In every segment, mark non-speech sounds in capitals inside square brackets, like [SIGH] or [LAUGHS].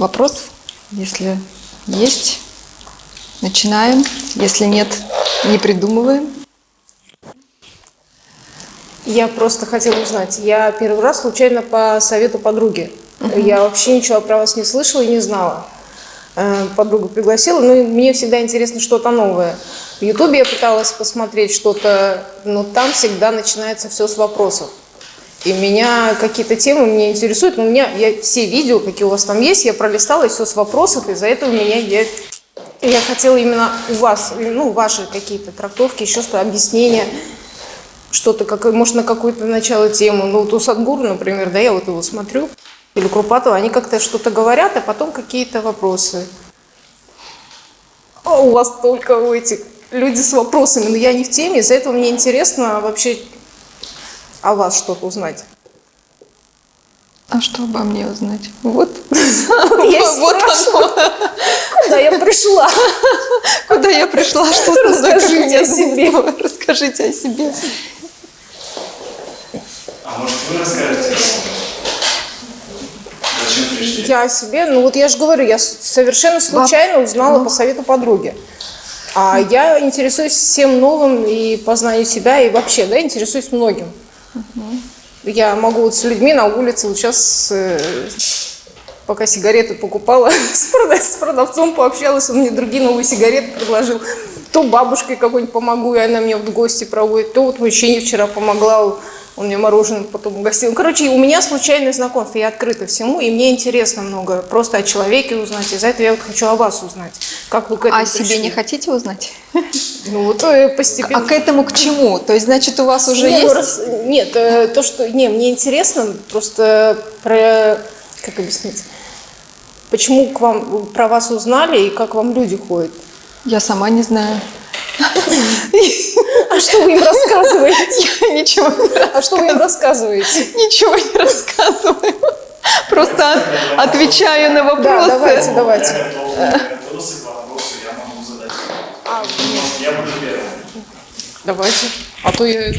Вопрос, если есть, начинаем. Если нет, не придумываем. Я просто хотела узнать. Я первый раз случайно по совету подруги. Я вообще ничего про вас не слышала и не знала. Э, Подруга пригласила, ну и мне всегда интересно что-то новое. В Ютубе я пыталась посмотреть что-то, но там всегда начинается все с вопросов. И меня какие-то темы меня интересуют, но у меня я все видео, какие у вас там есть, я пролистала, и все с вопросов, и за это у меня я, я хотела именно у вас, ну, ваши какие-то трактовки, еще что объяснения, что-то, как, может, на какое-то начало тему. Ну, вот у Садгуру, например, да, я вот его смотрю, или Крупатова, они как-то что-то говорят, а потом какие-то вопросы. А у вас только у этих люди с вопросами, но я не в теме, из-за этого мне интересно вообще о вас что-то узнать. А что обо мне узнать? Вот. [LAUGHS] Я [LAUGHS] Вот оно. куда я пришла. Куда я пришла? [LAUGHS] Что? Расскажите о себе. Расскажите о себе. А может вы расскажете? Зачем пришли? Я о себе, ну вот я же говорю, я совершенно случайно узнала по совету подруги. А я интересуюсь всем новым и познанию себя, и вообще, да, интересуюсь многим. Я могу вот с людьми на улице, вот сейчас, э, пока сигареты покупала, [LAUGHS] с, прода- с продавцом пообщалась, он мне другие новые сигареты предложил. То бабушкой какой-нибудь помогу, и она меня в гости проводит, то вот мужчине вчера помогла, он мне мороженое потом угостил. Короче, у меня случайное знакомство, я открыта всему, и мне интересно много просто о человеке узнать. Из-за этого я вот хочу о вас узнать. Как вы к этому А о себе пришли? не хотите узнать? Ну вот э, постепенно. А к этому к чему? То есть, значит, у вас уже Не, ну, есть... раз- нет, э, то, что... Не, мне интересно просто про... Как объяснить? Почему к вам, про вас узнали и как вам люди ходят? Я сама не знаю. А что вы им рассказываете? [LAUGHS] Я ничего не А что вы им рассказываете? Ничего не рассказываю. Просто от- отвечаю на Да, вопросы. давайте, давайте. Я задать. А, Я буду первым. Давайте. А то я... А,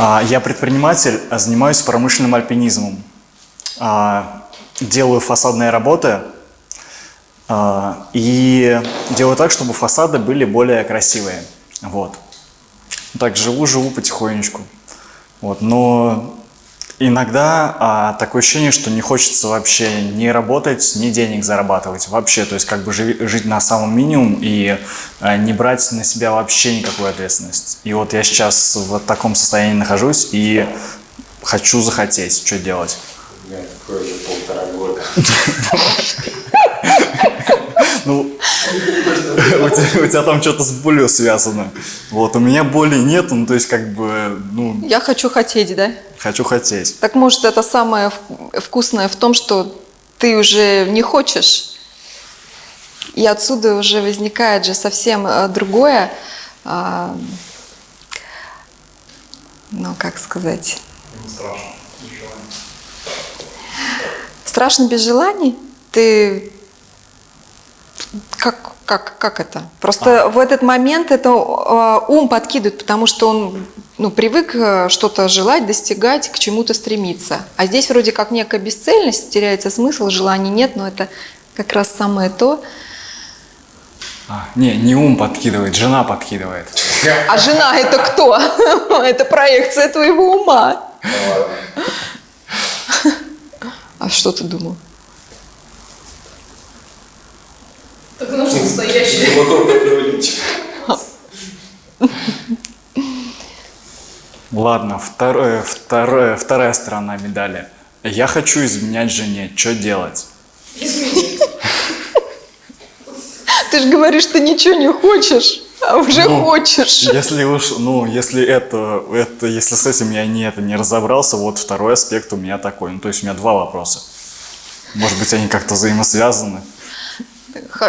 Я предприниматель, а занимаюсь промышленным альпинизмом. А, Делаю фасадные работы а, и делаю так, чтобы фасады были более красивые. Вот. Так живу, живу потихонечку. Вот. Но иногда а, такое ощущение, что не хочется вообще ни работать, ни денег зарабатывать. Вообще, то есть как бы живи- жить на самом минимум и а, не брать на себя вообще никакую ответственность. И вот я сейчас в таком состоянии нахожусь и хочу захотеть, что делать. У меня такое же полтора года. [LAUGHS] Ну, [LAUGHS] у тебя, у тебя там что-то с болью связано. Вот, у меня боли нет, ну, то есть, как бы, ну, Я хочу хотеть, да? хочу хотеть. Так может это самое вкусное в том, что ты уже не хочешь, и отсюда уже возникает же совсем э, другое, а, ну как сказать, страшно без желаний. Ты как как как это? Просто в этот момент это э, ум подкидывает, потому что он ну, привык э, что-то желать, достигать, к чему-то стремиться. А здесь вроде как некая бесцельность, теряется смысл, желаний нет, но это как раз самое то. А, не, не ум подкидывает, жена подкидывает. А жена это кто? [LAUGHS] Это проекция твоего ума. А что ты думал? Так нас настоящий. Мотор приводить. Ладно, второе, второе, вторая сторона медали. Я хочу изменять жене, что делать? Ты же говоришь, ты ничего не хочешь, а уже Ну, хочешь. Если уж, ну, если это, это, если с этим я не, это, не разобрался, вот второй аспект у меня такой. Ну, то есть у меня два вопроса. Может быть, они как-то взаимосвязаны.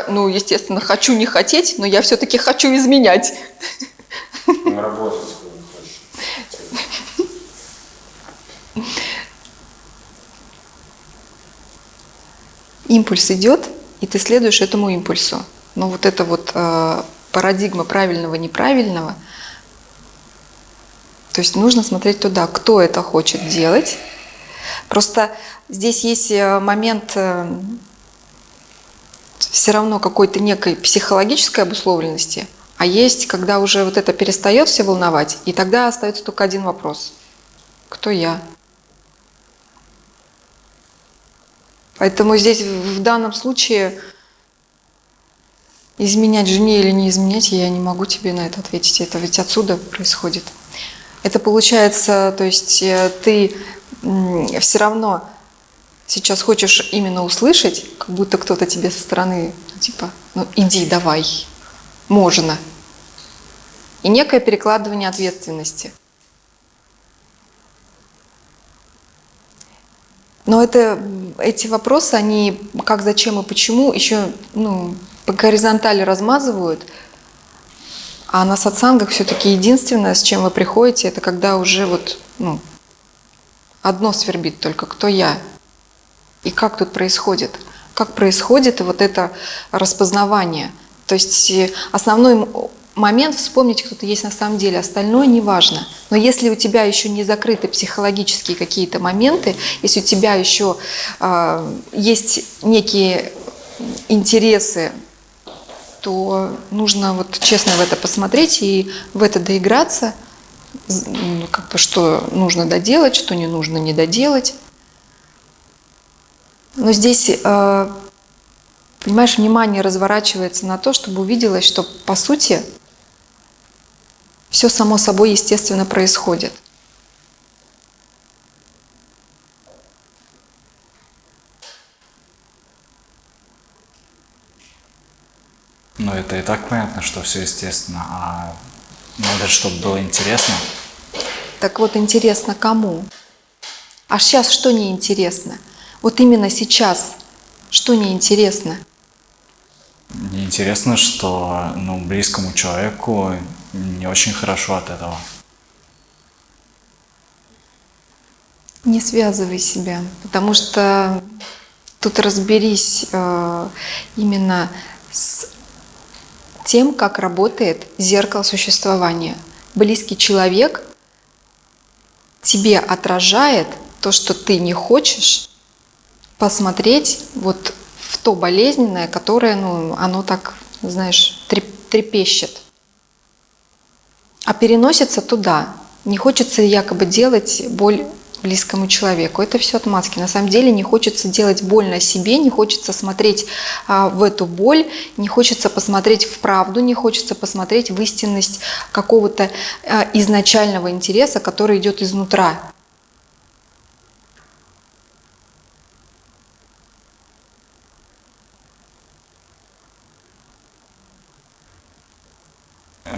Ну, естественно, хочу не хотеть, но я все-таки хочу изменять. На работать хочешь. Импульс идет, и ты следуешь этому импульсу. Но вот эта вот э, парадигма правильного-неправильного, то есть нужно смотреть туда, кто это хочет делать. Просто здесь есть э, момент э, все равно какой-то некой психологической обусловленности, а есть, когда уже вот это перестает все волновать, и тогда остается только один вопрос. Кто я? Поэтому здесь в данном случае изменять жене или не изменять, я не могу тебе на это ответить. Это ведь отсюда происходит. Это получается, то есть э, ты все равно сейчас хочешь именно услышать, как будто кто-то тебе со стороны, типа, ну иди, давай, можно. И некое перекладывание ответственности. Но это, эти вопросы, они как, зачем и почему еще ну, по горизонтали размазывают, а на сатсангах все-таки единственное, с чем вы приходите, это когда уже вот ну, одно свербит только, кто я и как тут происходит. Как происходит вот это распознавание. То есть э, основной момент вспомнить, кто ты есть на самом деле, остальное не важно. Но если у тебя еще не закрыты психологические какие-то моменты, если у тебя еще э, есть некие интересы, то нужно вот честно в это посмотреть и в это доиграться, как бы что нужно доделать, что не нужно не доделать. Но здесь, э, понимаешь, внимание разворачивается на то, чтобы увиделось, что по сути все само собой естественно происходит. Ну, это и так понятно, что все естественно, а надо, чтобы было интересно. Так вот, интересно кому? А сейчас что неинтересно? Вот именно сейчас что неинтересно? Неинтересно, что ну, близкому человеку не очень хорошо от этого. Не связывай себя, потому что тут разберись э, именно с тем, как работает зеркало существования. Близкий человек тебе отражает то, что ты не хочешь посмотреть вот в то болезненное, которое, ну, оно так, знаешь, трепещет. А переносится туда. Не хочется якобы делать боль близкому человеку. Это все отмазки. На самом деле не хочется делать больно себе, не хочется смотреть а, в эту боль, не хочется посмотреть в правду, не хочется посмотреть в истинность какого-то а, изначального интереса, который идет изнутра.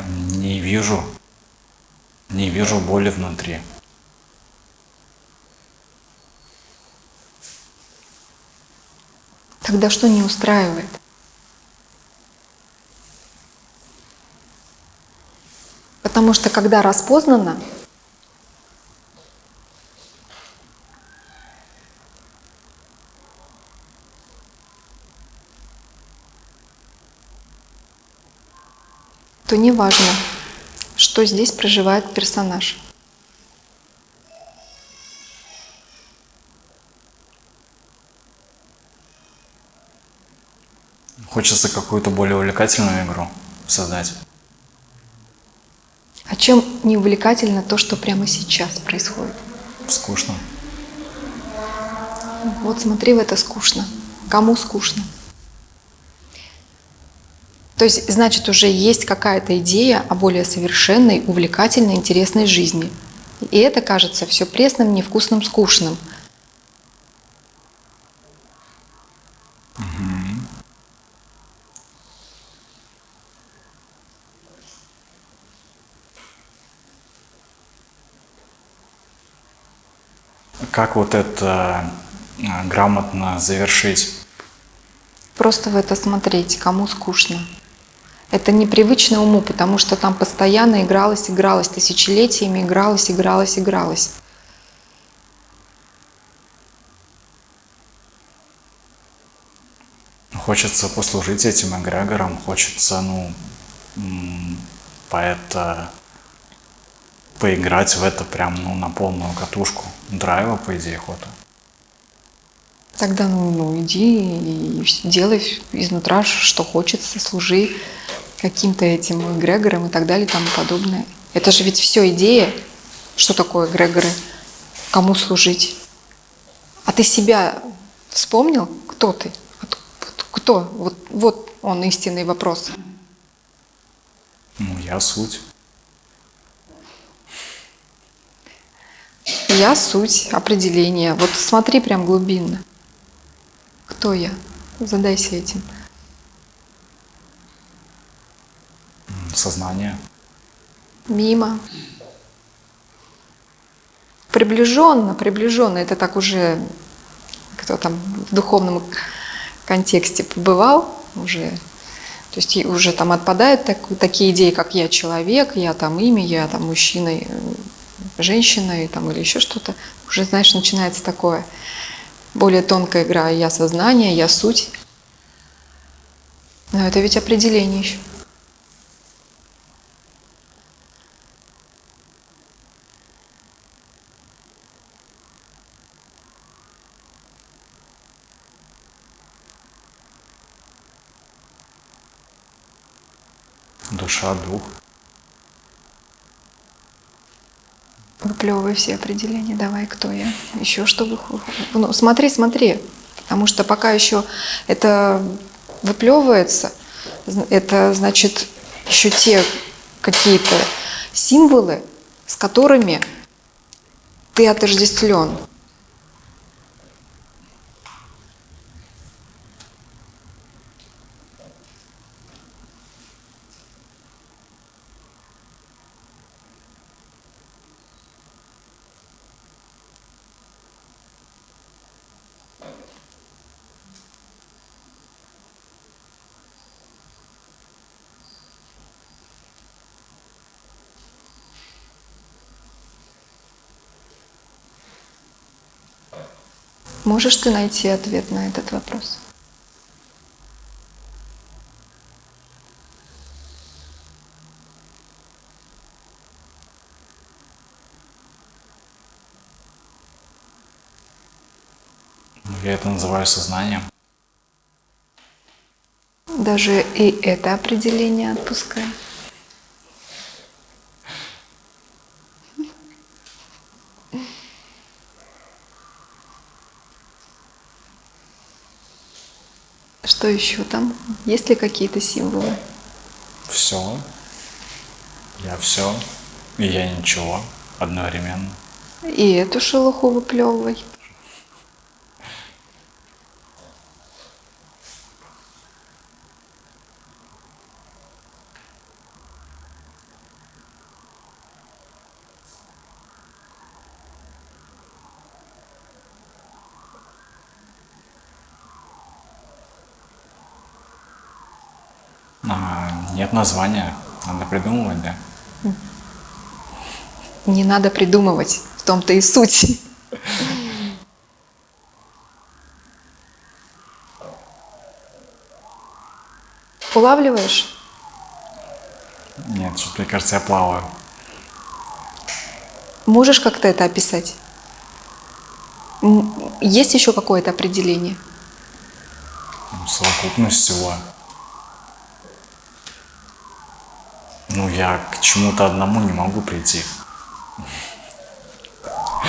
Не вижу, не вижу боли внутри. Тогда что не устраивает? Потому что когда распознано, то не важно, что здесь проживает персонаж. Хочется какую-то более увлекательную игру создать. А чем не увлекательно то, что прямо сейчас происходит? Скучно. Вот смотри, в это скучно. Кому скучно? То есть, значит, уже есть какая-то идея о более совершенной, увлекательной, интересной жизни. И это кажется все пресным, невкусным, скучным – Как вот это э, грамотно завершить? Просто в это смотреть, кому скучно. Это непривычно уму, потому что там постоянно игралось, игралось, тысячелетиями игралось, игралось, игралось. хочется послужить этим эгрегорам, хочется, ну, поэта поиграть в это прям, ну, на полную катушку. Драйва, по идее, охота. Тогда ну, ну, иди и делай изнутра, что хочется, служи каким-то этим эгрегорам и так далее и тому подобное. Это же ведь все идея. Что такое эгрегоры? Кому служить? А ты себя вспомнил? Кто ты? Кто? Вот, вот он истинный вопрос. Ну, я суть. Я суть, определение. Вот смотри прям глубинно. Кто я? Задайся этим. Сознание. Мимо. Приближенно, приближенно. Это так уже, кто там в духовном контексте побывал, уже, то есть уже там отпадают так- такие идеи, как я человек, я там имя, я там мужчина, э, женщина и там, или еще что-то. Уже, знаешь, начинается такое более тонкая игра. Я сознание, я суть. Но это ведь определение еще. Душа, дух. Выплевывай все определения, давай, кто я, еще что вы... Ну, смотри, смотри, потому что пока еще это выплевывается, это значит еще те какие-то символы, с которыми ты отождествлен. Можешь ты найти ответ на этот вопрос? Ну, Я это называю сознанием. Даже и это определение отпускай. Что еще там? Есть ли какие-то символы? Все. Я все. И я ничего. Одновременно. И эту шелуху выплевывай. А, нет названия. Надо придумывать, да? Не надо придумывать, в том-то и суть. Улавливаешь? Нет, что-то, мне кажется, я плаваю. Можешь как-то это описать? Есть еще какое-то определение? Ну, Совокупность всего. Ну, я к чему-то одному не могу прийти.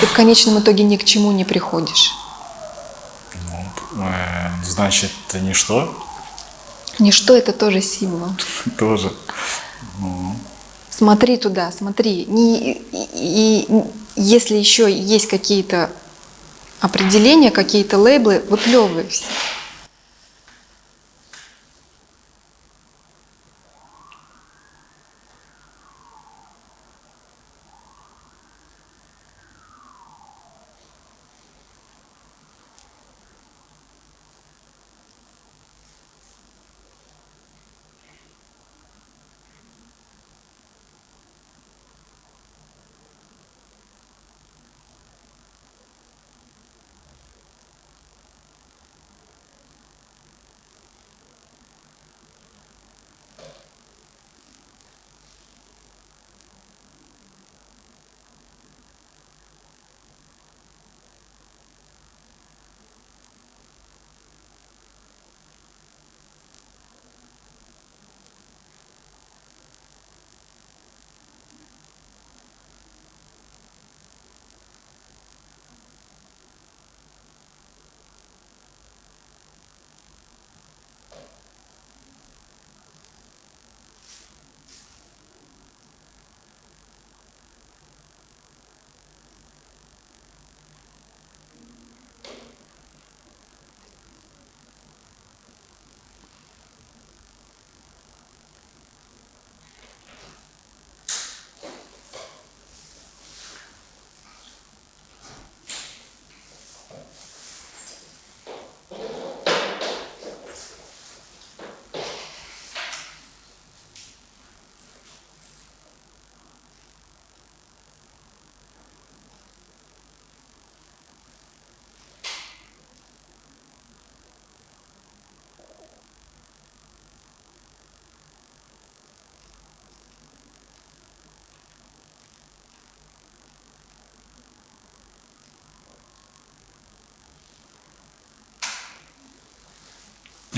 Ты в конечном итоге ни к чему не приходишь. Ну, э, значит, ничто Ничто это тоже символ. [LAUGHS] тоже. Смотри туда, смотри. Не, и, и если еще есть какие-то определения, какие-то лейблы, выплевывай все.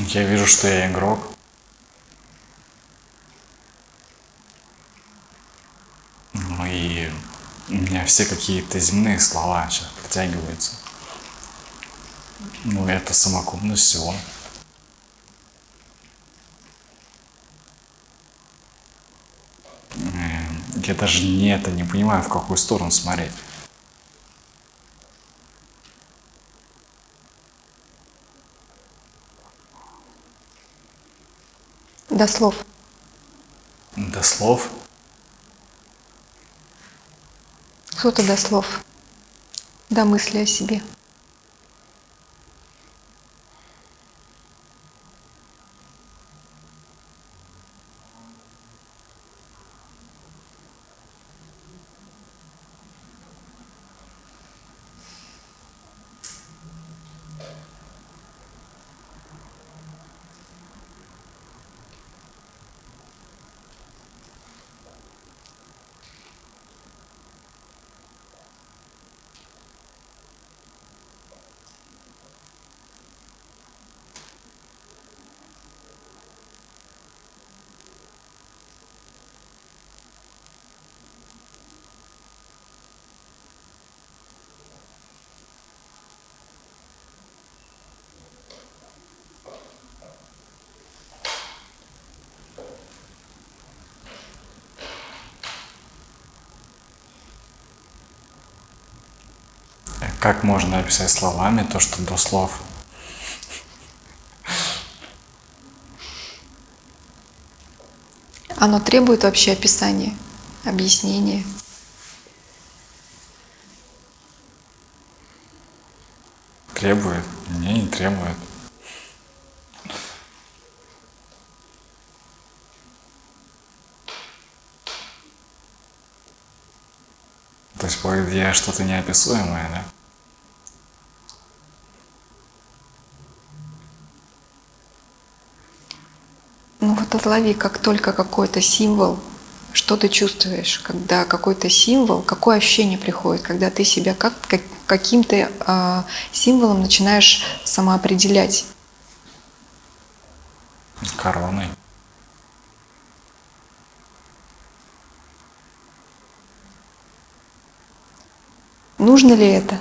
Я вижу, что я игрок. Ну и у меня все какие-то земные слова сейчас притягиваются. Ну, это самокупность всего. Эм, Я даже не это не понимаю, в какую сторону смотреть. До слов. До слов. Кто-то до слов. До мысли о себе. Как можно описать словами то, что до слов? Оно требует вообще описания, объяснения. Требует? Не, не требует. То есть, по идее, что-то неописуемое, да? Вот отлови, как только какой-то символ, что ты чувствуешь, когда какой-то символ, какое ощущение приходит, когда ты себя как, как- каким-то а, символом начинаешь самоопределять. Короной. Нужно ли это?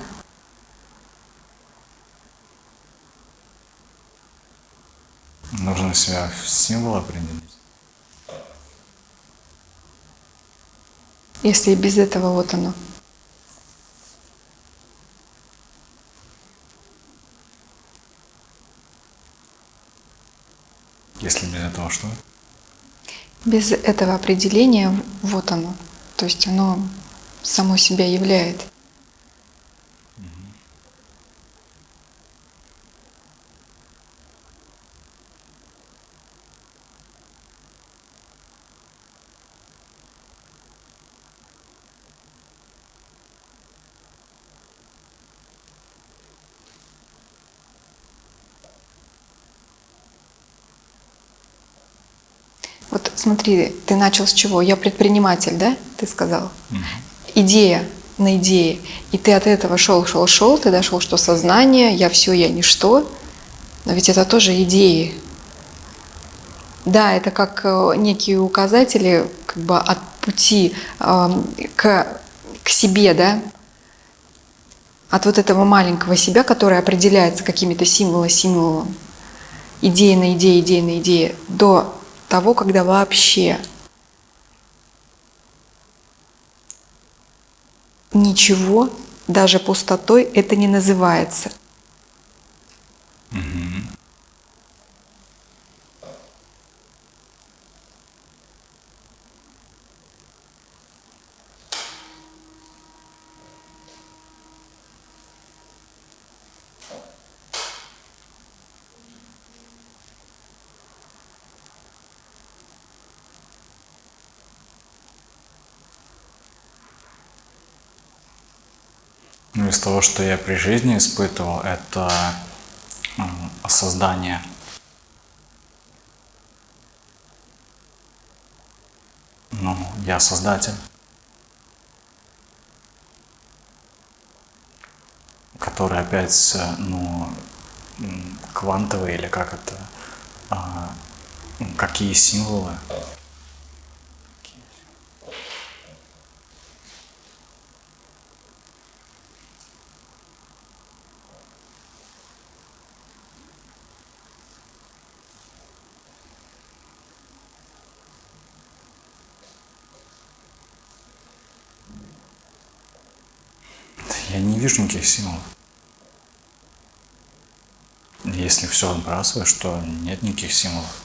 Себя в символ определить. Если без этого вот оно. Если без этого что? Без этого определения вот оно. То есть оно само себя являет. Вот смотри, ты начал с чего? Я предприниматель, да? Ты сказал. Идея на идее. И ты от этого шел, шел, шел, ты дошел, что сознание, я все, я ничто. Но ведь это тоже идеи. Да, это как э, некие указатели как бы от пути эм, к, к себе, да? От вот этого маленького себя, который определяется какими-то символами, символом, идея на идее, идея на идее, до того, когда вообще ничего, даже пустотой, это не называется. Ну, из того, что я при жизни испытывал, это создание. Ну, я создатель. Который опять, ну, квантовый или как это, а, какие символы. Я символов. Если все отбрасываешь, то нет никаких символов.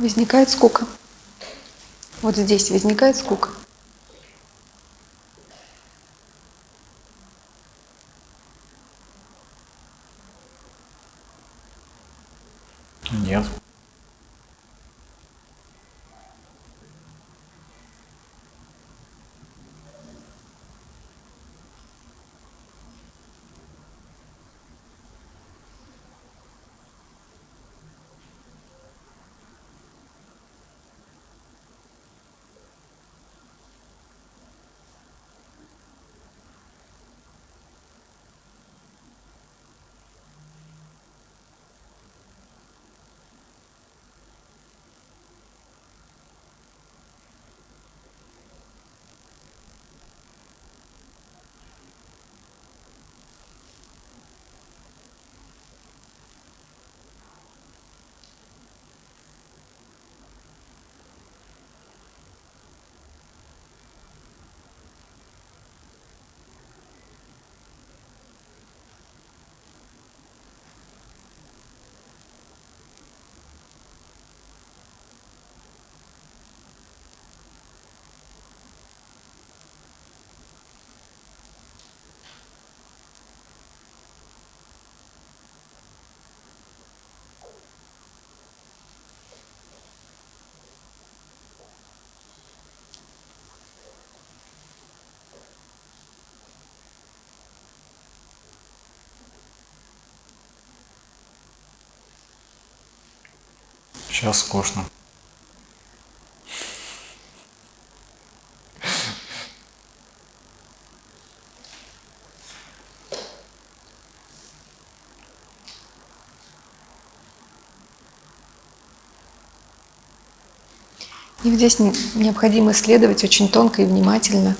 Возникает скука. Вот здесь возникает скука. Нет. Сейчас скучно. И здесь не- необходимо исследовать очень тонко и внимательно.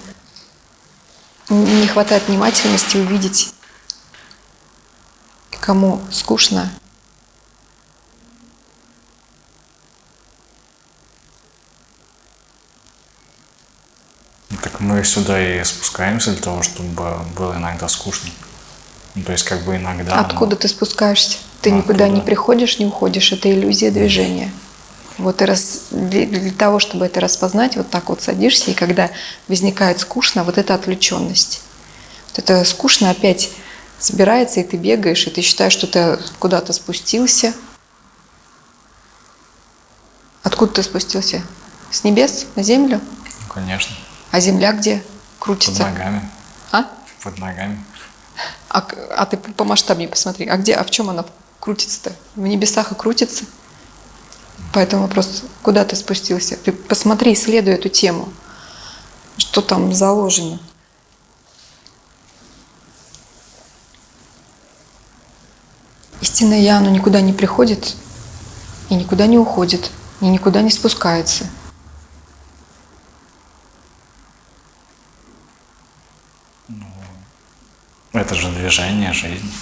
Не хватает внимательности увидеть, кому скучно, Мы сюда и спускаемся для того, чтобы было иногда скучно. Ну, то есть как бы иногда... Откуда ты спускаешься? Ты А, никуда не приходишь, не уходишь. Это иллюзия движения. Вот и раз, для, для того, чтобы это распознать, вот так вот садишься, и когда возникает скучно, вот эта отвлеченность. Вот это скучно опять собирается, и ты бегаешь, и ты считаешь, что ты куда-то спустился. Откуда ты спустился? С небес на землю? Ну, конечно. А земля где Под крутится? ногами. А? Под ногами. А, а ты по масштабнее посмотри. А где, а в чем она крутится-то? В небесах и крутится. Поэтому вопрос, куда ты спустился? Ты посмотри, исследуй эту тему. Что там заложено? Истинное Я, оно никуда не приходит и никуда не уходит, и никуда не спускается. Это же движение, жизнь.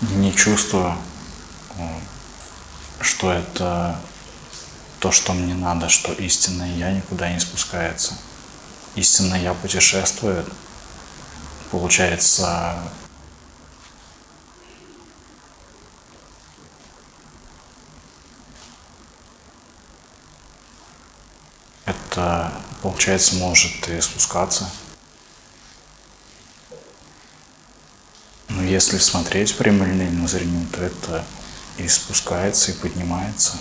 Не чувствую, э, что это то, что мне надо, что истинное я никуда не спускается. Истинное я путешествует. Получается, это, получается, может и спускаться. Но если смотреть прямолинейным зрением, то это и спускается, и поднимается.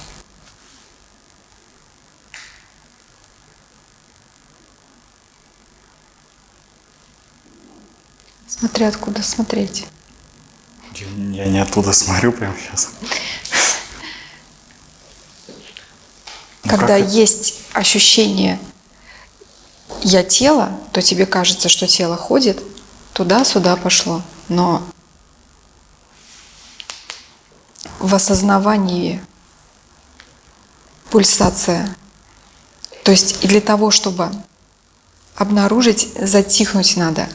Смотри, откуда смотреть. Я, не оттуда смотрю прямо сейчас. Ну, Когда это? есть ощущение я тело, то тебе кажется, что тело ходит, туда-сюда пошло. Но в осознавании пульсация. То есть и для того, чтобы обнаружить, затихнуть надо.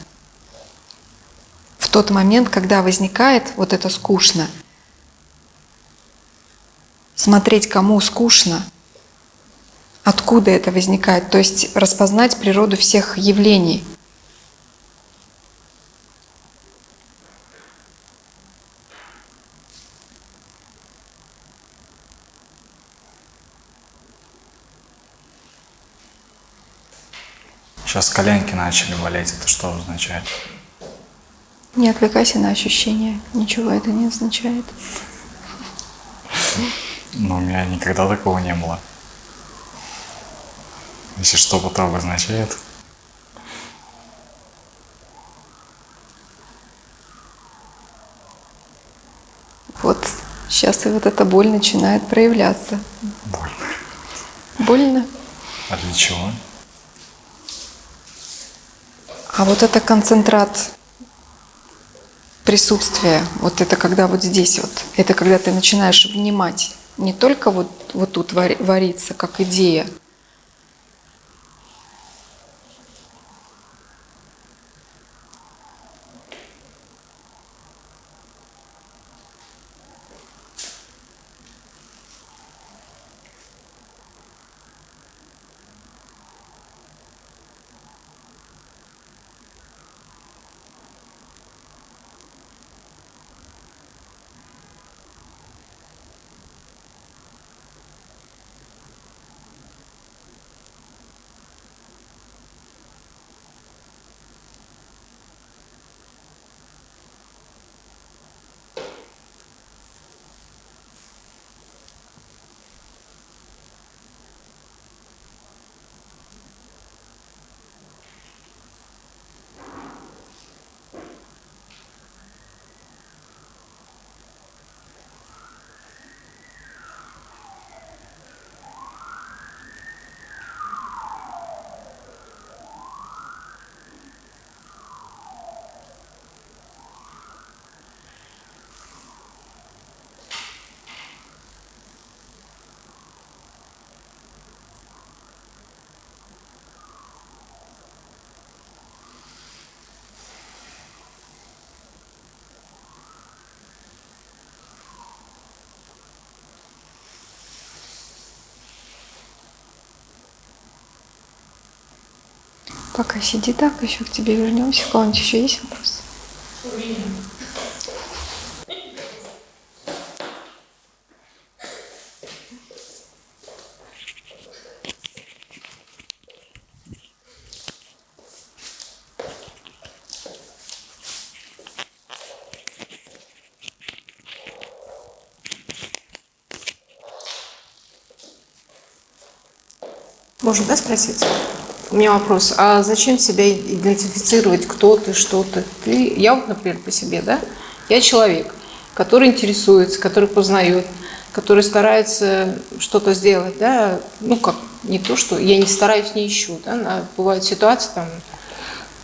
Тот момент, когда возникает вот это скучно, смотреть, кому скучно, откуда это возникает, то есть распознать природу всех явлений. Сейчас коленки начали болеть. Это что означает? Не отвлекайся на ощущения, ничего это не означает. Ну, у меня никогда такого не было. Если что, то обозначает. Вот сейчас и вот эта боль начинает проявляться. Больно. Больно? А для чего? А вот это концентрат присутствия, вот это когда вот здесь вот, это когда ты начинаешь внимать, не только вот, вот тут вари- варится, как идея, Пока сиди так, еще к тебе вернемся. У кого-нибудь еще есть вопрос? Можно, да, спросить? У меня вопрос. А зачем себя идентифицировать, кто ты, что ты? ты? Я вот, например, по себе, да? Я человек, который интересуется, который познает, который старается что-то сделать, да? Ну, как, не то, что я не стараюсь, не ищу, да? На- Бывают ситуации, там,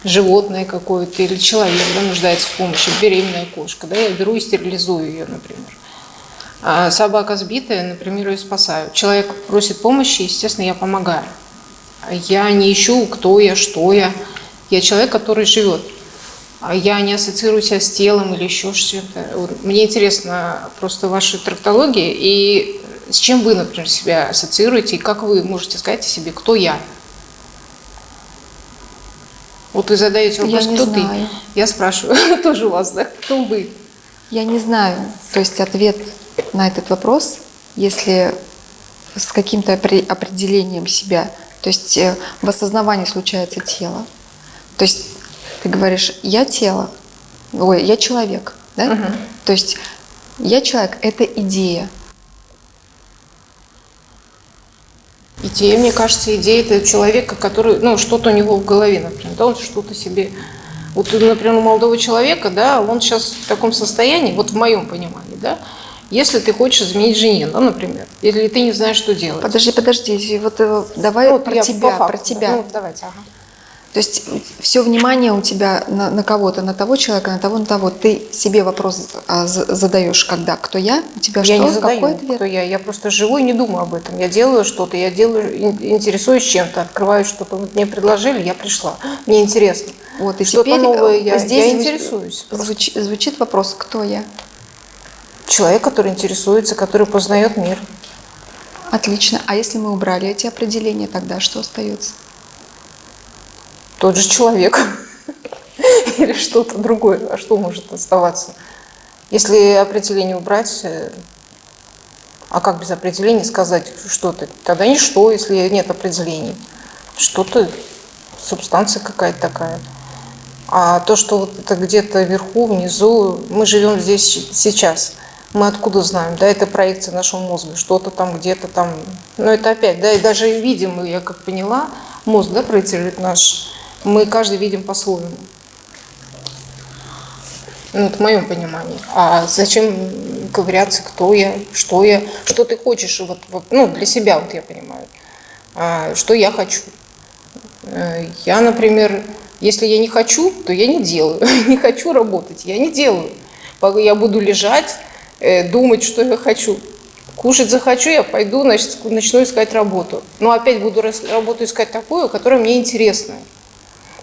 животное какое-то или человек, да, нуждается в помощи, беременная кошка, да, я беру и стерилизую ее, например. А собака сбитая, например, ее спасаю. Человек просит помощи, естественно, я помогаю. Я не ищу, кто я, что я. Я человек, который живет. А Я не ассоциирую себя с телом или еще. Вот Мне интересно просто ваши трактологии и с чем вы, например, себя ассоциируете, и как вы можете сказать о себе, кто я. Вот вы задаете вопрос, кто знаю. ты. Я спрашиваю [LAUGHS] тоже у вас, да, кто вы. Я не знаю. То есть ответ на этот вопрос, если с каким-то опре- определением себя, то есть э, в осознавании случается тело. То есть ты говоришь, я тело, ой, я человек, да? То есть я человек – это идея. Идея, мне кажется, идея это человека, который, ну, что-то у него в голове, например, да, он что-то себе... Вот, например, у молодого человека, да, он сейчас в таком состоянии, вот в моем понимании, да, если ты хочешь изменить жене, да, например, или ты не знаешь, что делать. Подожди, подожди, вот э, давай Ну, про тебя, факту, про тебя. Ну, давайте, ага. То есть все внимание у тебя на, на кого-то, на того человека, на того, на того. Ты себе вопрос а, за- задаешь, когда, кто я, у тебя Я что, не задаю, какой ответ? кто я. Я просто живу и не думаю об этом. Я делаю что-то, я делаю, ин- интересуюсь чем-то, открываю что-то. Вот мне предложили, я пришла. [GASPS] Мне интересно. Вот, и Что-то теперь новое э, я- здесь я интересуюсь просто. звуч- звучит вопрос, кто я? Человек, который интересуется, который познает мир. Отлично. А если мы убрали эти определения, тогда что остается? Тот же человек. [LAUGHS] Или что-то другое. А что может оставаться? Если определение убрать, э, а как без определения сказать что-то? Тогда ничто, если нет определений. Что-то, субстанция какая-то такая. А то, что вот это где-то вверху, внизу, мы живем здесь сейчас. Мы откуда знаем? Да, это проекция нашего мозга, что-то там где-то там. Но это опять, да, и даже видим, я как поняла, мозг, да, проецирует наш. Мы каждый видим по-своему. Ну, это в моем понимании. А зачем ковыряться, кто я, что я, что ты хочешь, вот, вот, ну, для себя, вот я понимаю. А, что я хочу. Э, Я, например, если я не хочу, то я не делаю. [LAUGHS] Не хочу работать, я не делаю. Я буду лежать, э, думать, что я хочу. Кушать захочу, я пойду, значит, начну искать работу. Но опять буду работу искать такую, которая мне интересна.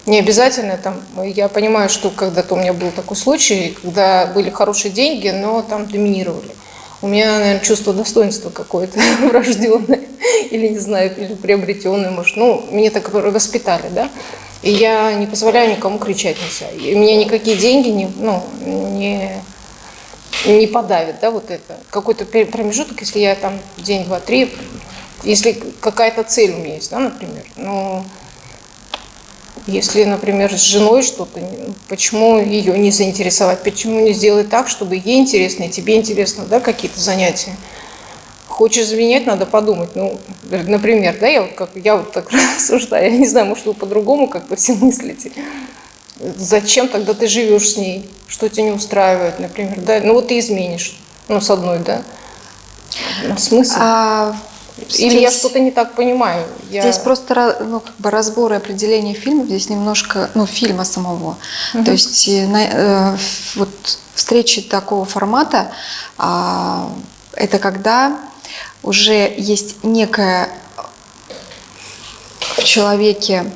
Не обязательно там, я понимаю, что когда-то у меня был такой случай, когда были хорошие деньги, но там доминировали. У меня, наверное, чувство достоинства какое-то [LAUGHS] врожденное, или не знаю, или приобретенное, может. Ну, меня так воспитали, да. И я не позволяю никому кричать на себя. И меня никакие деньги не, ну, не, не подавит, да, вот это. Какой-то промежуток, если я там день, два, три, если какая-то цель у меня есть, да, например, ну, если, например, с женой что-то, ну, почему ее не заинтересовать, почему не сделать так, чтобы ей интересно и тебе интересно, да, какие-то занятия. Хочешь заменять, надо подумать. Ну, например, да, я вот, как, я вот так [LAUGHS] рассуждаю, я не знаю, может, вы по-другому как-то все мыслите. Зачем тогда ты живешь с ней? Что тебя не устраивает, например, да? Ну, вот ты изменишь, ну, с одной, да? Ну, смысл? А Или я что-то не так понимаю? Я... Здесь просто ну, как бы разбор и определение фильмов, здесь немножко, ну, фильма самого. То есть э, на- э, вот встречи такого формата, а, это когда уже есть некая в человеке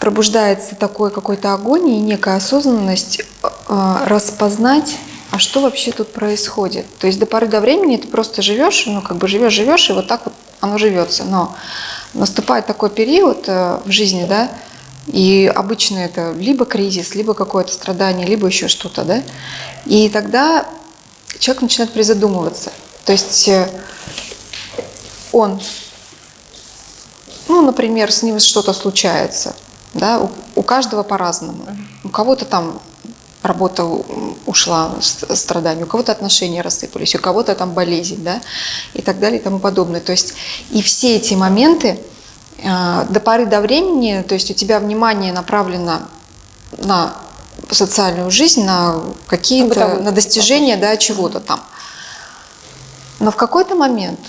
пробуждается такой какой-то огонь и некая осознанность э, распознать, а что вообще тут происходит. То есть до поры до времени ты просто живешь, ну как бы живешь, живешь, и вот так вот оно живется. Но наступает такой период э, в жизни, да, и обычно это либо кризис, либо какое-то страдание, либо еще что-то, да, и тогда человек начинает призадумываться. То есть э, он, ну, например, с ним что-то случается, да, у, у каждого по-разному. У кого-то там работа ушла, с- страдания, у кого-то отношения рассыпались, у кого-то там болезнь, да, и так далее и тому подобное. То есть и все эти моменты э, до поры до времени, то есть у тебя внимание направлено на социальную жизнь, на какие-то, на достижение, да, чего-то там. Но в какой-то момент,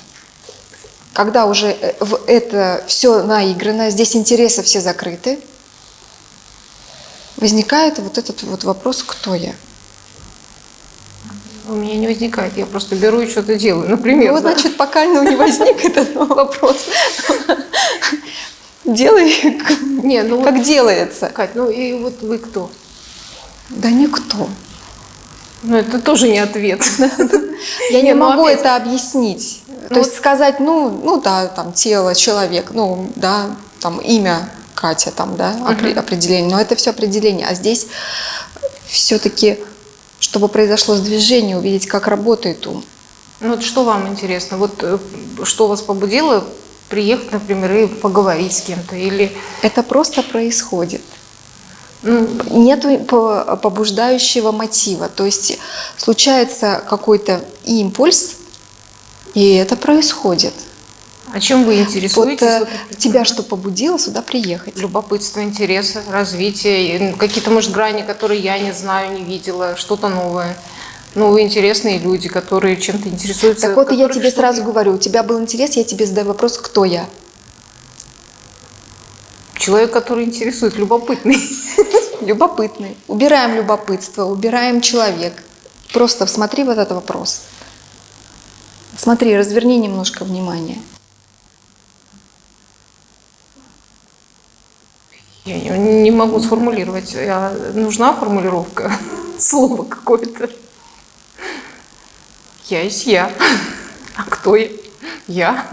когда уже э, в это все наиграно, здесь интересы все закрыты, возникает вот этот вот вопрос, кто я. У меня не возникает, я просто беру и что-то делаю, например. Ну, вот, да. значит, пока ну, не возник [LAUGHS] этот вопрос. Делай, Не, ну вот, как делается. Кать, ну и вот вы кто? Да никто. Ну это тоже не ответ. [LAUGHS] Я не, ну, могу это объяснить. То Ну, есть сказать, ну, ну да, там тело, человек, ну да, там имя Катя, там, да, опре- определение. Но это все определение. А здесь все-таки, чтобы произошло сдвижение, увидеть, как работает ум. Ну вот что вам интересно? Вот э, что вас побудило приехать, например, и поговорить с кем-то? Или Это просто происходит. ну, Нету по- побуждающего мотива. То есть случается какой-то импульс, и это происходит. О чем вы интересуетесь? э, Вот тебя что побудило сюда приехать? Любопытство, интерес, развитие, ну, какие-то, может, грани, которые я не знаю, не видела, что-то новое. Новые интересные люди, которые чем-то интересуются. Так вот, я тебе сразу говорю, у тебя был интерес, я тебе задаю вопрос, кто я? Человек, который интересует, любопытный. [LAUGHS] Любопытный. Убираем любопытство, убираем человек. Просто смотри вот этот вопрос. Смотри, разверни немножко внимание. Я не, не могу сформулировать. А нужна формулировка, [LAUGHS] слово какое-то. Я есть я. А кто я? Я.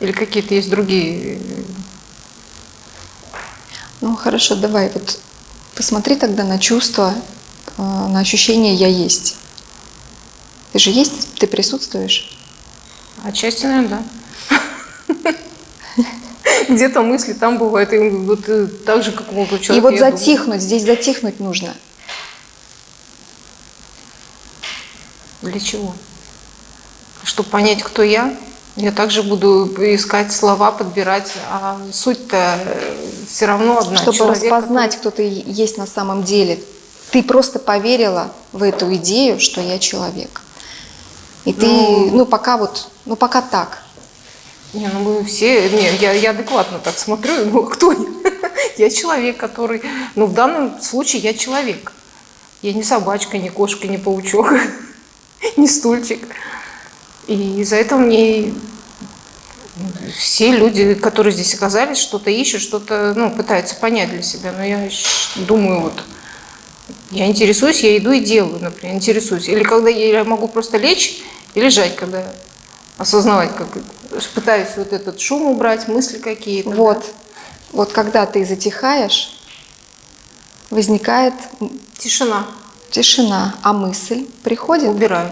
Или какие-то есть другие. Ну хорошо, давай вот посмотри тогда на чувства, э, на ощущение «я есть». Ты же есть, ты присутствуешь? Отчасти, наверное, да. [LAUGHS] Где-то мысли там бывают, и вот э, так же, как у молодого И человека. вот я думаю. затихнуть, здесь затихнуть нужно. Для чего? Чтобы понять, кто я, я также буду искать слова, подбирать, а суть-то все равно одна. Чтобы Человек, распознать, кто ты есть на самом деле. Ты просто поверила в эту идею, что я человек. И ты, Ну. ну пока вот, ну пока так. Не, ну мы все, не, я, я адекватно так смотрю, ну кто я? [LAUGHS] Я человек, который, ну в данном случае я человек. Я не собачка, не кошка, не паучок, [LAUGHS] не стульчик. И из-за этого мне все люди, которые здесь оказались, что-то ищут, что-то ну, пытаются понять для себя. Но я думаю, вот я интересуюсь, я иду и делаю, например, интересуюсь. Или когда я могу просто лечь и лежать, когда осознавать, как пытаюсь вот этот шум убрать, мысли какие-то. Вот. да. Вот когда ты затихаешь, возникает Тишина. тишина, а мысль приходит, Убираю.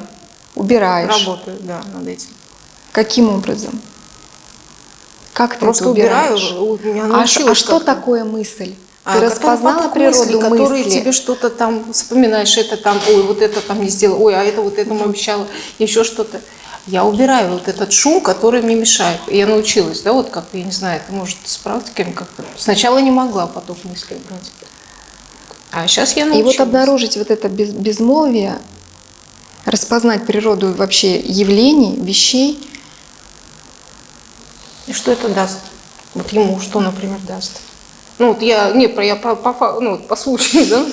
убираешь. Работаю, да, над этим. Каким образом? Как ты Просто это убираешь? убираю. А, а что такое мысль? А ты как распознала природу мыслей, которые мысли? тебе что-то там вспоминаешь, это там, ой, вот это там не сделала, ой, а это вот этому обещала, еще что-то. Я убираю вот этот шум, который мне мешает. И я научилась, да, вот как, я не знаю, это может с практиками как-то. Сначала не могла поток мыслей убрать. А сейчас я И научилась. вот обнаружить вот это без- безмолвие, распознать природу вообще явлений, вещей, И что это даст? Вот ему что, например, даст? Ну, вот я, не, я по, по, ну, по случаю, да,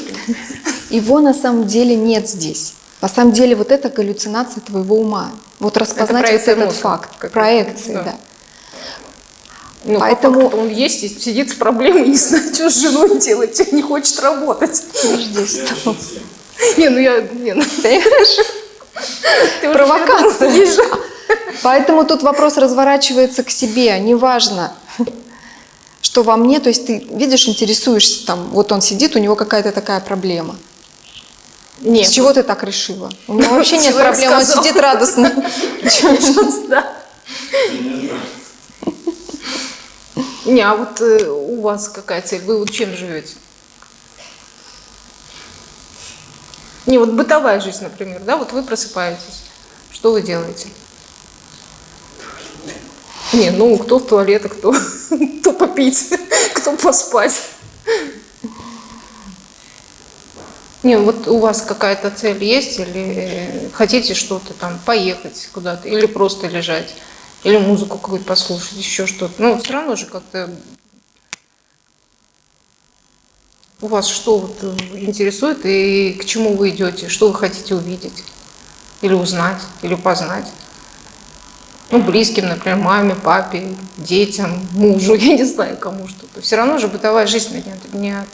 его на самом деле нет здесь. На самом деле вот это галлюцинация твоего ума. Вот распознать вот проекция этот мозга факт, какая-то, проекции, да. да. Ну, Поэтому- по он есть, и сидит с проблемой, [LAUGHS] не знает, что с женой делать, не хочет работать. Подожди, стоп. Не, ну я, не, ну, ты Провокация. Поэтому тут вопрос разворачивается к себе. Неважно, что во мне, то есть ты видишь, интересуешься, там, вот он сидит, у него какая-то такая проблема. Нет. С чего ты так решила? У него [LAUGHS] вообще нет проблем, он сидит радостно. [LAUGHS] Да. Не, а вот э, у вас какая цель? Вы вот чем живете? Не, вот бытовая жизнь, например, да, вот вы просыпаетесь. Что вы делаете? Не, ну, кто в туалет, а кто, [LAUGHS] кто попить, кто поспать. Не, вот у вас какая-то цель есть, или хотите что-то там, поехать куда-то, или просто лежать, или музыку какую-то послушать, еще что-то. Ну, все равно же как-то у вас что вот э, интересует и к чему вы идете, что вы хотите увидеть, или узнать, или познать. Ну, близким, например, маме, папе, детям, мужу, [LAUGHS] я не знаю, кому что-то. Все равно же бытовая жизнь не от- не от-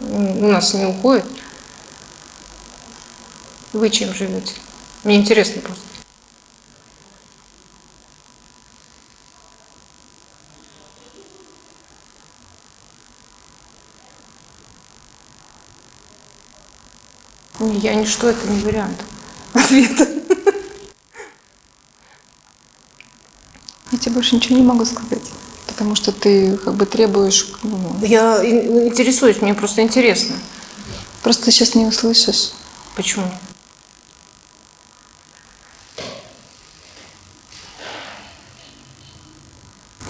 у нас не уходит. Вы чем живете? Мне интересно просто. Не, Я ничто, это не вариант [LAUGHS] ответа. Я тебе больше ничего не могу сказать, потому что ты как бы требуешь, ну, Я ин- интересуюсь, мне просто интересно. просто сейчас не услышишь. Почему?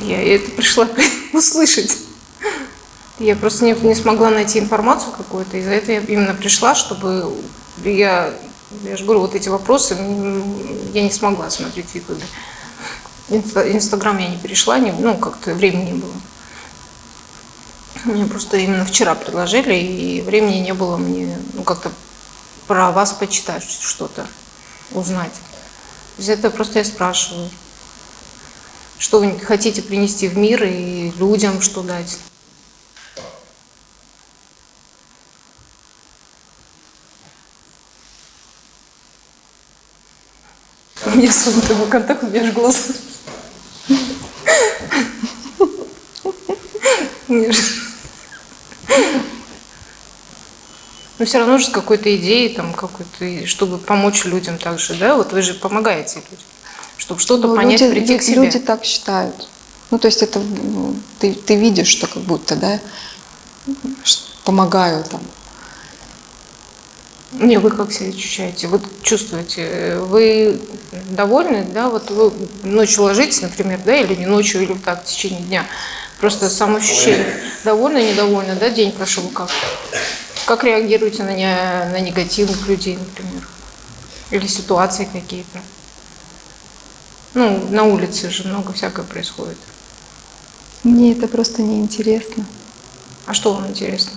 Я это пришла [LAUGHS] услышать. Я просто не, не смогла найти информацию какую-то, и за это я именно пришла, чтобы я, я же говорю, вот эти вопросы я не смогла смотреть в Ютубе. Инста- Инстаграм я не перешла, не, ну, как-то времени не было. Мне просто именно вчера предложили, и времени не было мне, ну, как-то про вас почитать что-то, узнать. Из этого просто я спрашиваю, что вы хотите принести в мир и людям что дать. У меня контакт, меня аж глаза. Мне же- Но все равно же с какой-то идеей, там, какой-то, чтобы помочь людям также, да? Вот вы же помогаете людям, чтобы что-то Ну, понять, люди, прийти к себе. люди так считают. Ну, то есть это ну, ты, ты видишь, что как будто, да, помогаю там. Не, вы как себя ощущаете? Вот чувствуете, э, вы довольны, да? Вот вы ночью ложитесь, например, да, или не ночью, или так, в течение дня. Просто самоощущение. Довольны, недовольны, да, день прошел как? Как реагируете на, не- на негативных людей, например? Или ситуации какие-то? Ну, на улице же много всякое происходит. Мне это просто неинтересно. А что вам интересно?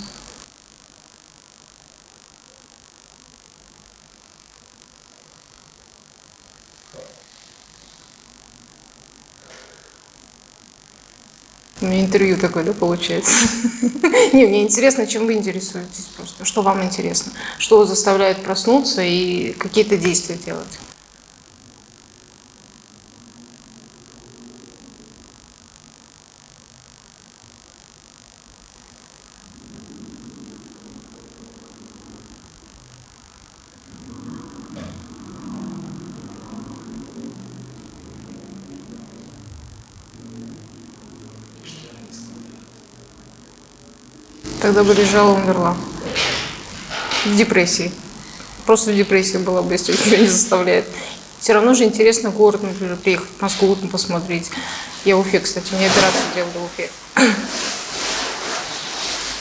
У меня интервью такое, да, получается? [LAUGHS] Не, мне интересно, чем вы интересуетесь просто. Что вам интересно? Что заставляет проснуться и какие-то действия делать? Тогда бы лежала, умерла. В депрессии. Просто в депрессии была бы, если ничего не заставляет. Все равно же интересно город, например, приехать в Москву там посмотреть. Я в Уфе, кстати, мне операцию делали в Уфе. [CLEARS THROAT]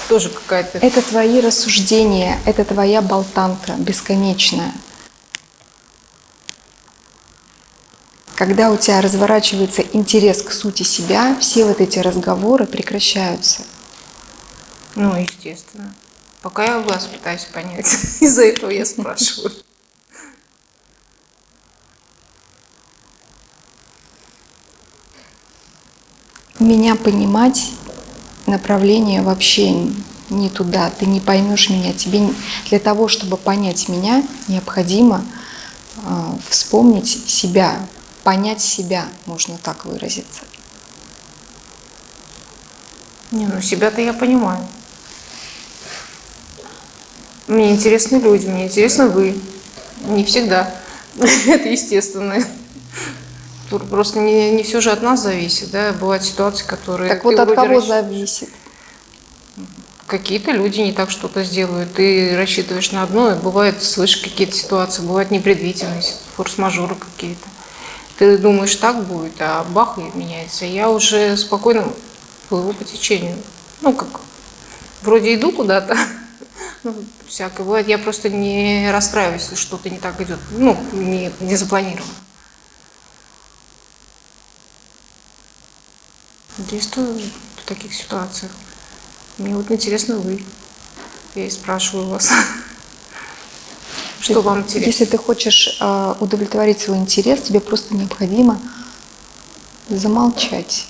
Тоже какая-то... Это твои рассуждения, это твоя болтанка бесконечная. Когда у тебя разворачивается интерес к сути себя, все вот эти разговоры прекращаются. Ну, естественно. Пока я вас пытаюсь понять. [LAUGHS] Из-за этого я спрашиваю. Меня понимать направление вообще не туда. Ты не поймешь меня. Тебе для того, чтобы понять меня, необходимо а, вспомнить себя. понять себя, можно так выразиться. Не, ну себя-то я понимаю. Мне интересны люди, мне интересны вы. Не всегда. [LAUGHS] Это естественно. Тут Просто не, не все же от нас зависит, да. Бывают ситуации, которые... Так вот от кого расщ- зависит? Какие-то люди не так что-то сделают. Ты рассчитываешь на одно, и бывает, слышишь какие-то ситуации, бывают непредвиденные, форс-мажоры какие-то. Ты думаешь, так будет, а бах, и меняется. Я уже спокойно плыву по течению. Ну, как, вроде иду куда-то, [LAUGHS] ну, всякое бывает. Я просто не расстраиваюсь, если что-то не так идет. Ну, не, не запланировано. Действую в таких ситуациях. Мне вот интересно вы. Я и спрашиваю вас. Что вам интересно? Если ты хочешь э, удовлетворить свой интерес, тебе просто необходимо замолчать.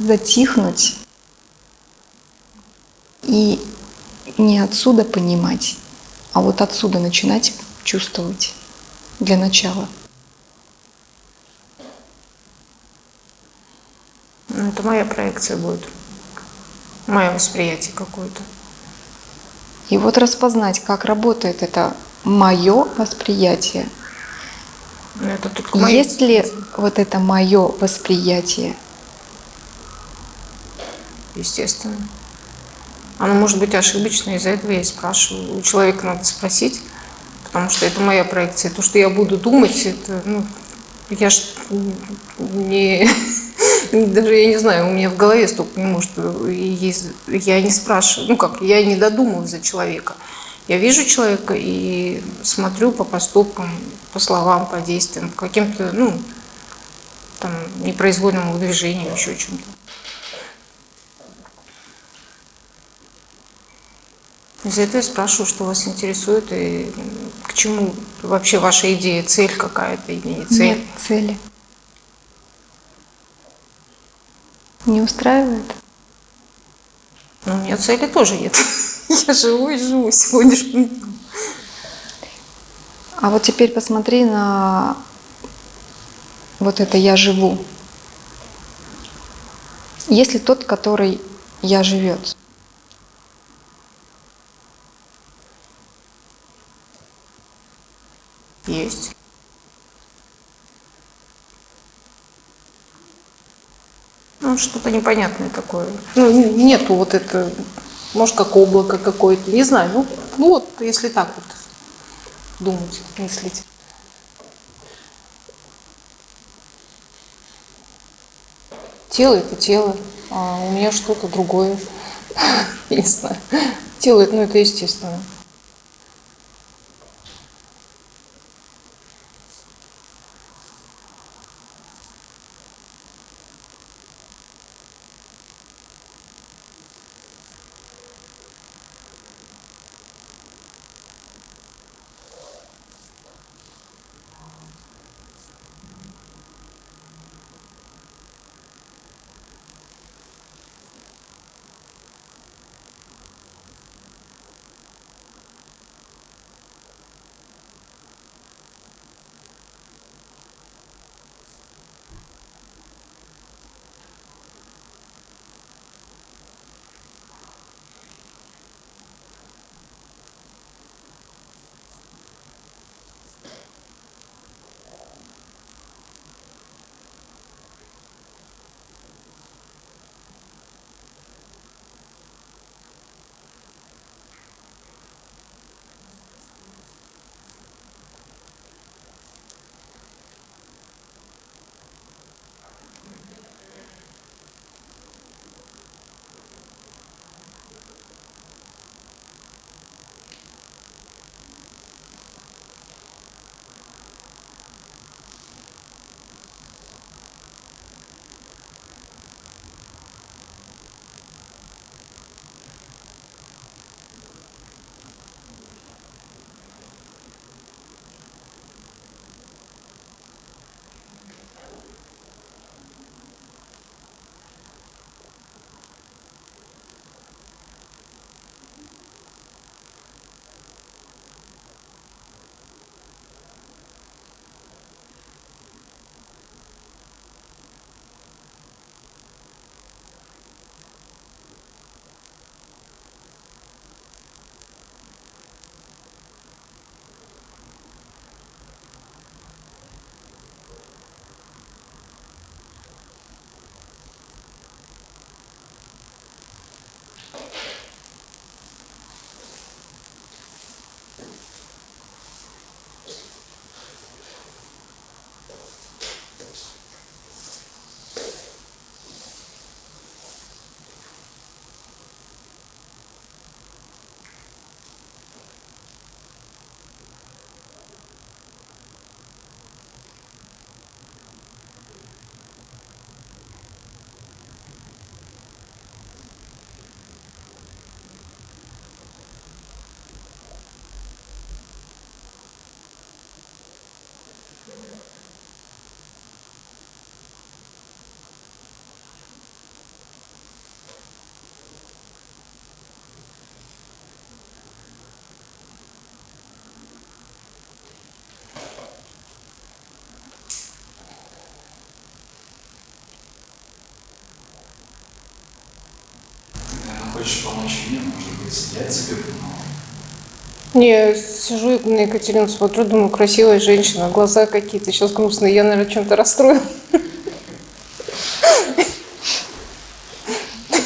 Затихнуть и не отсюда понимать, а вот отсюда начинать чувствовать для начала. Ну, это моя проекция будет. Мое восприятие какое-то. И вот распознать, как работает это мое восприятие. Ну, Это Есть ли вот это мое восприятие? Естественно. Оно может быть ошибочное, из-за этого я и спрашиваю. У человека надо спросить, потому что это моя проекция. То, что я буду думать, это, ну, я ж не, [LAUGHS] даже я не знаю, у меня в голове столько не может, есть, я не спрашиваю, ну как, я не додумываю за человека. Я вижу человека и смотрю по поступкам, по словам, по действиям, по каким-то, ну, там, непроизвольному движению, еще чем-то. Из-за этого я спрашиваю, что вас интересует и к чему вообще ваша идея, цель какая-то или не цель. Нет цели. Не устраивает? Но у меня цели тоже нет. [LAUGHS] Я живу и живу сегодняшним днем. А вот теперь посмотри на вот это «я живу». Есть ли тот, который «я живет»? Есть. Ну, что-то непонятное такое. Ну, нету вот это, может, как облако какое-то, не знаю. Ну, ну вот, если так вот думать, мыслить. Тело – это тело, а у меня что-то другое. [LAUGHS] Не знаю. Тело – ну, это естественно. Хочешь помочь мне, может быть, я тебе помогу. Не, сижу на Екатерину, смотрю, думаю, красивая женщина, глаза какие-то сейчас грустные, я, наверное, чем-то расстроена.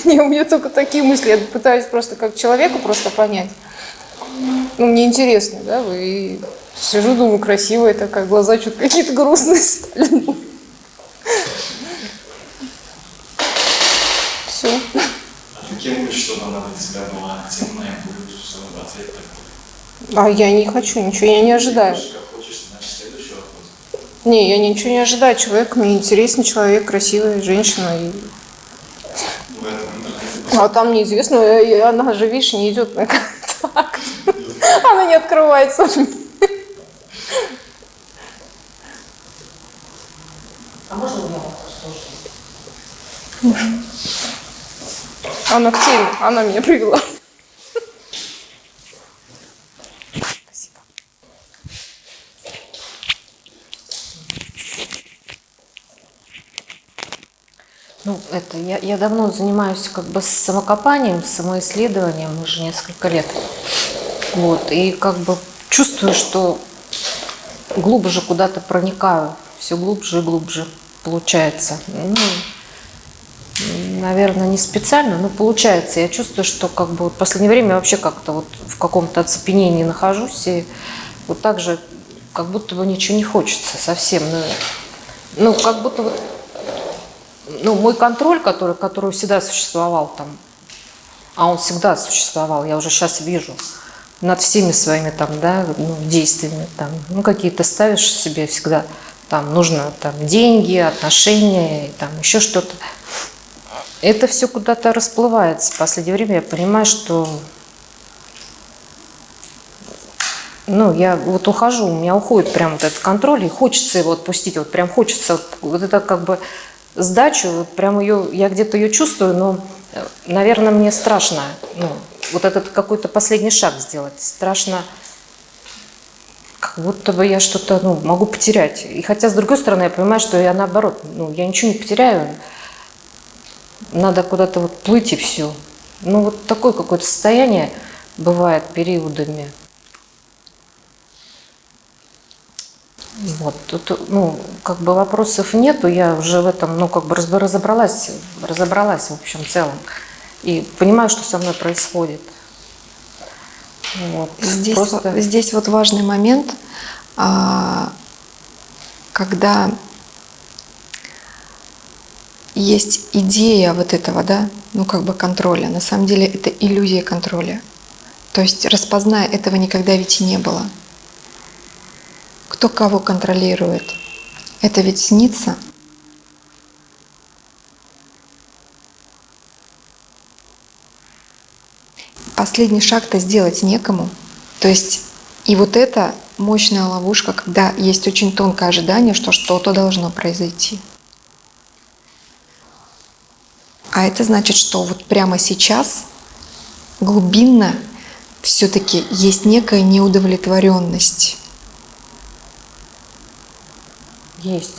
Не, у меня только такие мысли, я пытаюсь просто как человеку просто понять. Ну, мне интересно, да, вы сижу, думаю, красивая такая, глаза что-то какие-то грустные стали. А я не хочу ничего, я не ожидаю. Не, я ничего не ожидаю. Человек, мне интересен человек, красивая женщина. И... А там неизвестно, э, она же, видишь, не идет на контакт. [LAUGHS] Она не открывается. А можно у меня вопрос тоже? Она в теме, она меня привела. Ну, это, я, я давно занимаюсь как бы самокопанием, самоисследованием уже несколько лет. Вот, и как бы чувствую, что глубже куда-то проникаю, все глубже и глубже получается. Ну, наверное, не специально, но получается. Я чувствую, что как бы вот в последнее время вообще как-то вот в каком-то оцепенении нахожусь, и вот так же как будто бы ничего не хочется совсем. Ну, ну как будто вот ну, мой контроль, который, который всегда существовал там, а он всегда существовал, я уже сейчас вижу, над всеми своими там, да, ну, действиями, там, ну, какие-то ставишь себе всегда, там, нужно там деньги, отношения, и, там, еще что-то. Это все куда-то расплывается. В последнее время я понимаю, что ну, я вот ухожу, у меня уходит прям вот этот контроль, и хочется его отпустить, вот прям хочется, вот, вот это как бы сдачу, вот прям ее, я где-то ее чувствую, но, э, наверное, мне страшно, ну, вот этот какой-то последний шаг сделать, страшно, как будто бы я что-то, ну, могу потерять. И хотя, с другой стороны, я понимаю, что я наоборот, ну, я ничего не потеряю, надо куда-то вот плыть и все. Ну, вот такое какое-то состояние бывает периодами. Вот, тут, ну, как бы вопросов нету, я уже в этом, ну, как бы разобралась, разобралась в общем целом. И понимаю, что со мной происходит. Вот. Здесь, Просто- вот, здесь вот важный момент, а, когда есть идея вот этого, да, ну как бы контроля. На самом деле это иллюзия контроля. То есть распозная этого никогда ведь и не было. Кто кого контролирует? Это ведь снится. Последний шаг-то сделать некому. То есть и вот это мощная ловушка, когда есть очень тонкое ожидание, что что-то должно произойти. А это значит, что вот прямо сейчас глубинно все-таки есть некая неудовлетворенность. Есть.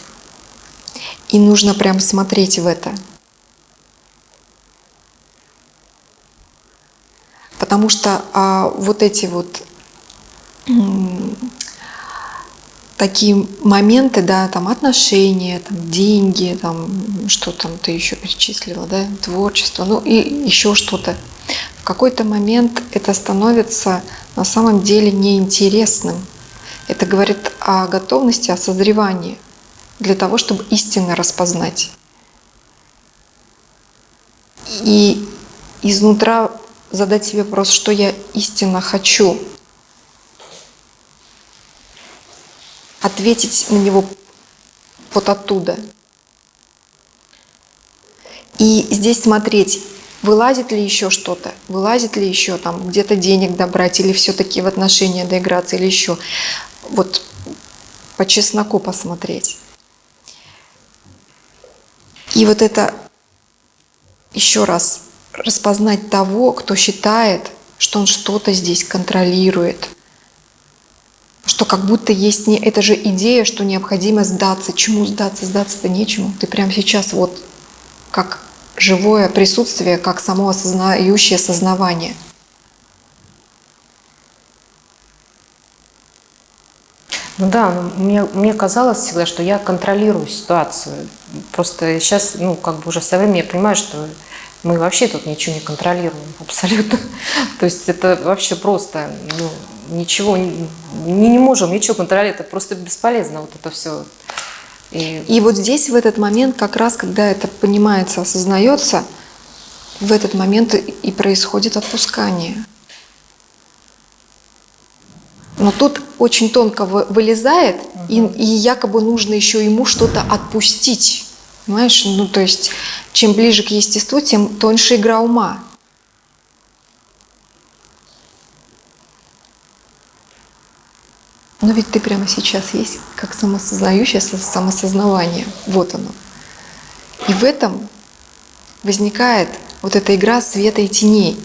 И нужно прям смотреть в это. Потому что а, вот эти вот такие моменты, да, там отношения, там деньги, там что там ты еще перечислила, да, творчество, ну и еще что-то. В какой-то момент это становится на самом деле неинтересным. Это говорит о готовности, о созревании для того, чтобы истинно распознать. И изнутра задать себе вопрос, что я истинно хочу. Ответить на него вот оттуда. И здесь смотреть, вылазит ли еще что-то, вылазит ли еще там где-то денег добрать, или все-таки в отношения доиграться, или еще. Вот по чесноку посмотреть. И вот это еще раз распознать того, кто считает, что он что-то здесь контролирует. Что как будто есть не это же идея, что необходимо сдаться. Чему сдаться? Сдаться-то нечему. Ты прямо сейчас вот как живое присутствие, как само осознающее сознавание. Ну да, мне, мне казалось всегда, что я контролирую ситуацию. Просто сейчас, ну, как бы уже со временем я понимаю, что мы вообще тут ничего не контролируем, [LAUGHS] абсолютно. То есть это вообще просто, ну, ничего, не, не можем ничего контролировать, это просто бесполезно вот это все. И И вот здесь, в этот момент, как раз, когда это понимается, осознается, в этот момент и происходит отпускание. Но тут очень тонко вы- вылезает, и, и якобы нужно еще ему что-то отпустить. Понимаешь? Ну, то есть, чем ближе к естеству, тем тоньше игра ума. Но ведь ты прямо сейчас есть как самосознающее со- самосознавание. Вот оно. И в этом возникает вот эта игра света и теней.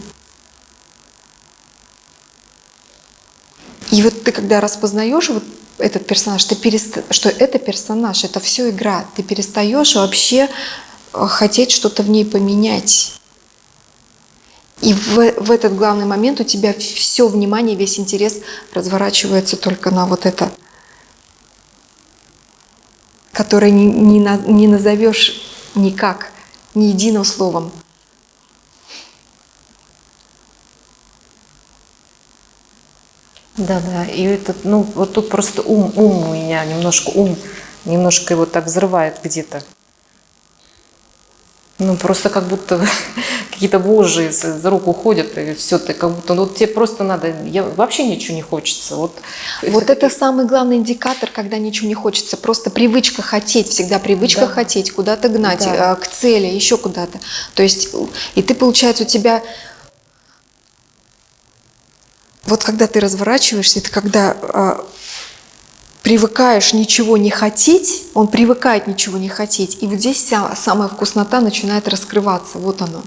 И вот ты когда распознаешь вот этот персонаж, ты переста... что это персонаж, это все игра, ты перестаешь вообще э, хотеть что-то в ней поменять. И в, в этот главный момент у тебя все внимание, весь интерес разворачивается только на вот это, которое не, не, на- не назовешь никак, ни единым словом. Да, да. И этот, ну, вот тут просто ум, ум у меня немножко ум, немножко его так взрывает где-то. Ну, просто как будто [LAUGHS] какие-то вожжи из, из рук уходят, и все, ты как будто, ну, вот тебе просто надо, я, вообще ничего не хочется. Вот, Вот это самый главный индикатор, когда ничего не хочется. Просто привычка хотеть, всегда привычка Да. хотеть, куда-то гнать, Да. э, к цели, еще куда-то. То есть, и ты, получается, у тебя... Вот когда ты разворачиваешься, это когда э, привыкаешь ничего не хотеть, он привыкает ничего не хотеть, и вот здесь вся самая вкуснота начинает раскрываться. Вот оно.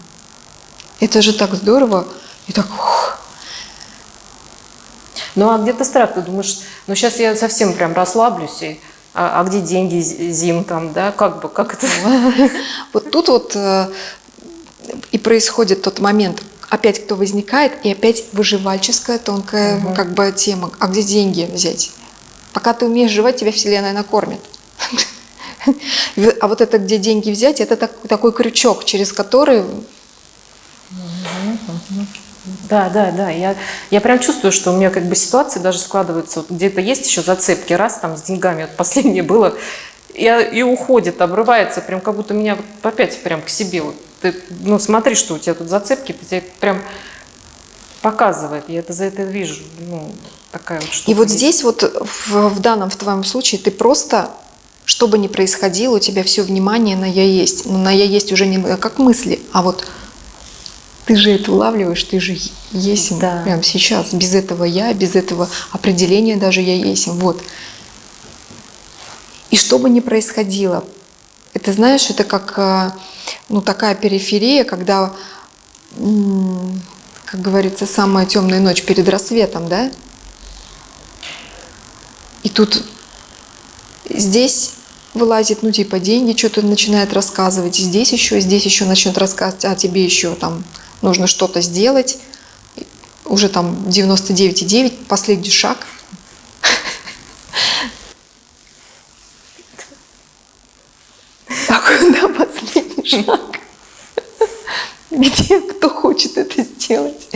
Это же так здорово. И так... ух. Ну, а где-то страх, ты думаешь, ну, сейчас я совсем прям расслаблюсь, и, а, а где деньги, Зи- Зин, там, да, как бы, как это? Вот тут вот э, и происходит тот момент, опять кто возникает, и опять выживальческая тонкая как бы тема. А где деньги взять? Пока ты умеешь жевать, тебя Вселенная накормит. А вот это где деньги взять, это так- такой крючок, через который Да, да, да. Я, я прям чувствую, что у меня как бы ситуации даже складываются. Вот где-то есть еще зацепки. Раз там с деньгами, вот последнее было, и, и уходит, обрывается, прям как будто меня вот опять прям к себе. Вот ты, ну, смотри, что у тебя тут зацепки, ты тебе прям показывает. Я это за это вижу. Ну, такая вот штука И вот есть. здесь вот в, в данном, в твоем случае, ты просто, что бы ни происходило, у тебя все внимание на «я есть». Но на «я есть» уже не как мысли, а вот ты же это улавливаешь, ты же есть Да. прямо сейчас. Без этого «я», без этого определения даже «я есть». Вот. И что бы ни происходило, это знаешь, это как э, ну, такая периферия, когда, как говорится, самая темная ночь перед рассветом, да? И тут здесь вылазит, ну, типа, деньги, что-то начинает рассказывать, здесь еще, здесь еще начнет рассказывать, а тебе еще там нужно что-то сделать. Уже там 99,9, последний шаг. А куда последний шаг? Где кто хочет это сделать?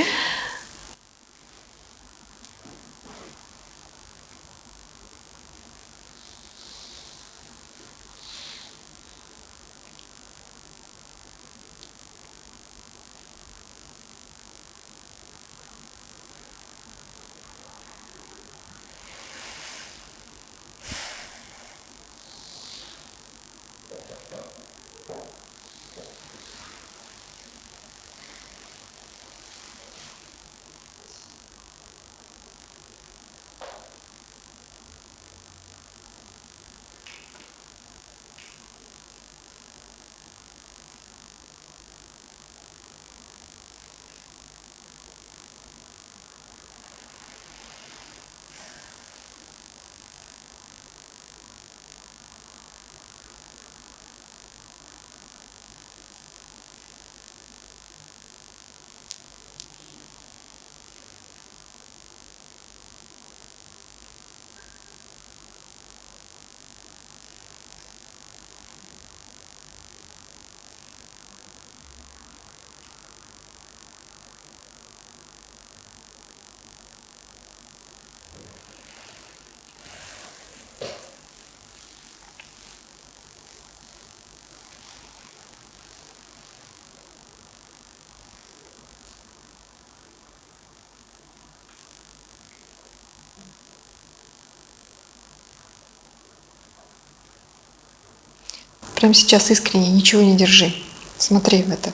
Прямо сейчас искренне, ничего не держи. Смотри в это.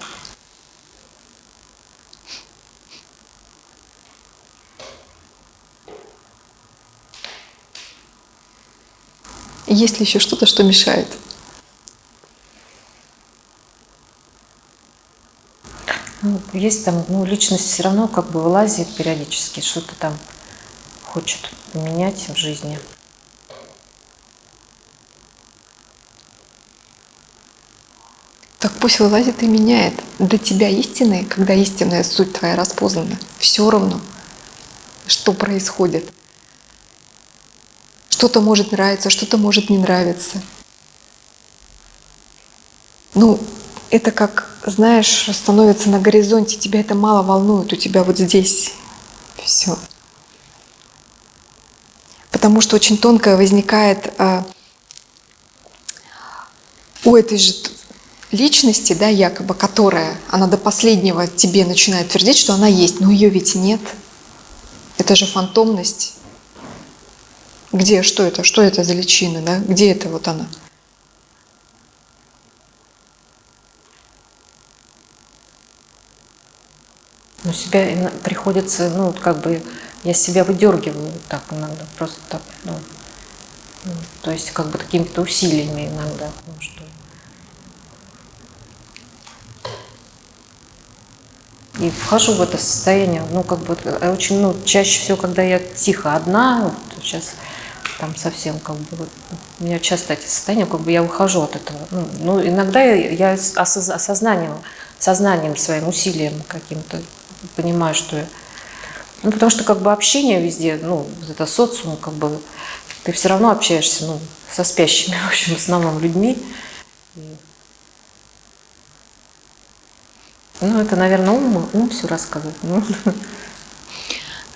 Есть ли еще что-то, что мешает? Ну, есть там, ну, личность все равно как бы вылазит периодически, что-то там хочет менять в жизни. Так пусть вылазит и меняет. Для тебя истинное, когда истинная суть твоя распознана, все равно, что происходит. Что-то может нравиться, что-то может не нравиться. Ну, это как, знаешь, становится на горизонте, тебя это мало волнует, у тебя вот здесь все. Потому что очень тонкое возникает а, у этой же личности, да, якобы, которая, она до последнего тебе начинает твердить, что она есть, но ее ведь нет. Это же фантомность. Где, что это, что это за личина, да? Где это вот она? Но себя приходится, ну, как бы, я себя выдергиваю так иногда, просто так, ну, ну, то есть как бы какими-то усилиями иногда, ну, что и вхожу в это состояние, ну, как бы, э, очень, ну, чаще всего, когда я тихо одна, вот сейчас там совсем, как бы, у меня часто эти состояния, как бы я выхожу от этого. Ну, ну, иногда я, я осознанием, сознанием своим усилием каким-то понимаю, что я... Ну, потому что, как бы, общение везде, ну, это социум, как бы, ты все равно общаешься, ну, со спящими, [LAUGHS] в общем, в основном людьми. И- Ну, это, наверное, ум, ум все рассказывает. Ну,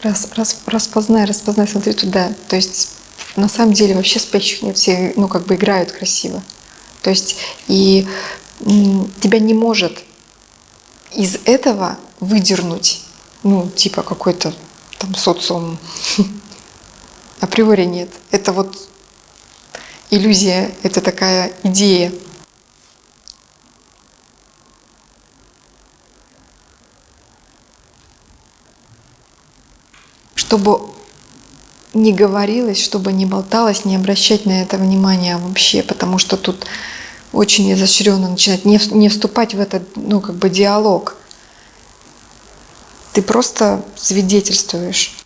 Раз, раз, распознай, распознай, смотри туда. То есть на самом деле вообще спящих нет, все, ну, как бы играют красиво. То есть и тебя не может из этого выдернуть, ну, типа какой-то там социум. [LAUGHS] Априори нет. Это вот иллюзия, это такая идея. Чтобы не говорилось, чтобы не болталось, не обращать на это внимания вообще, потому что тут очень изощренно начинать, не, не вступать в этот, ну, как бы диалог. Ты просто свидетельствуешь.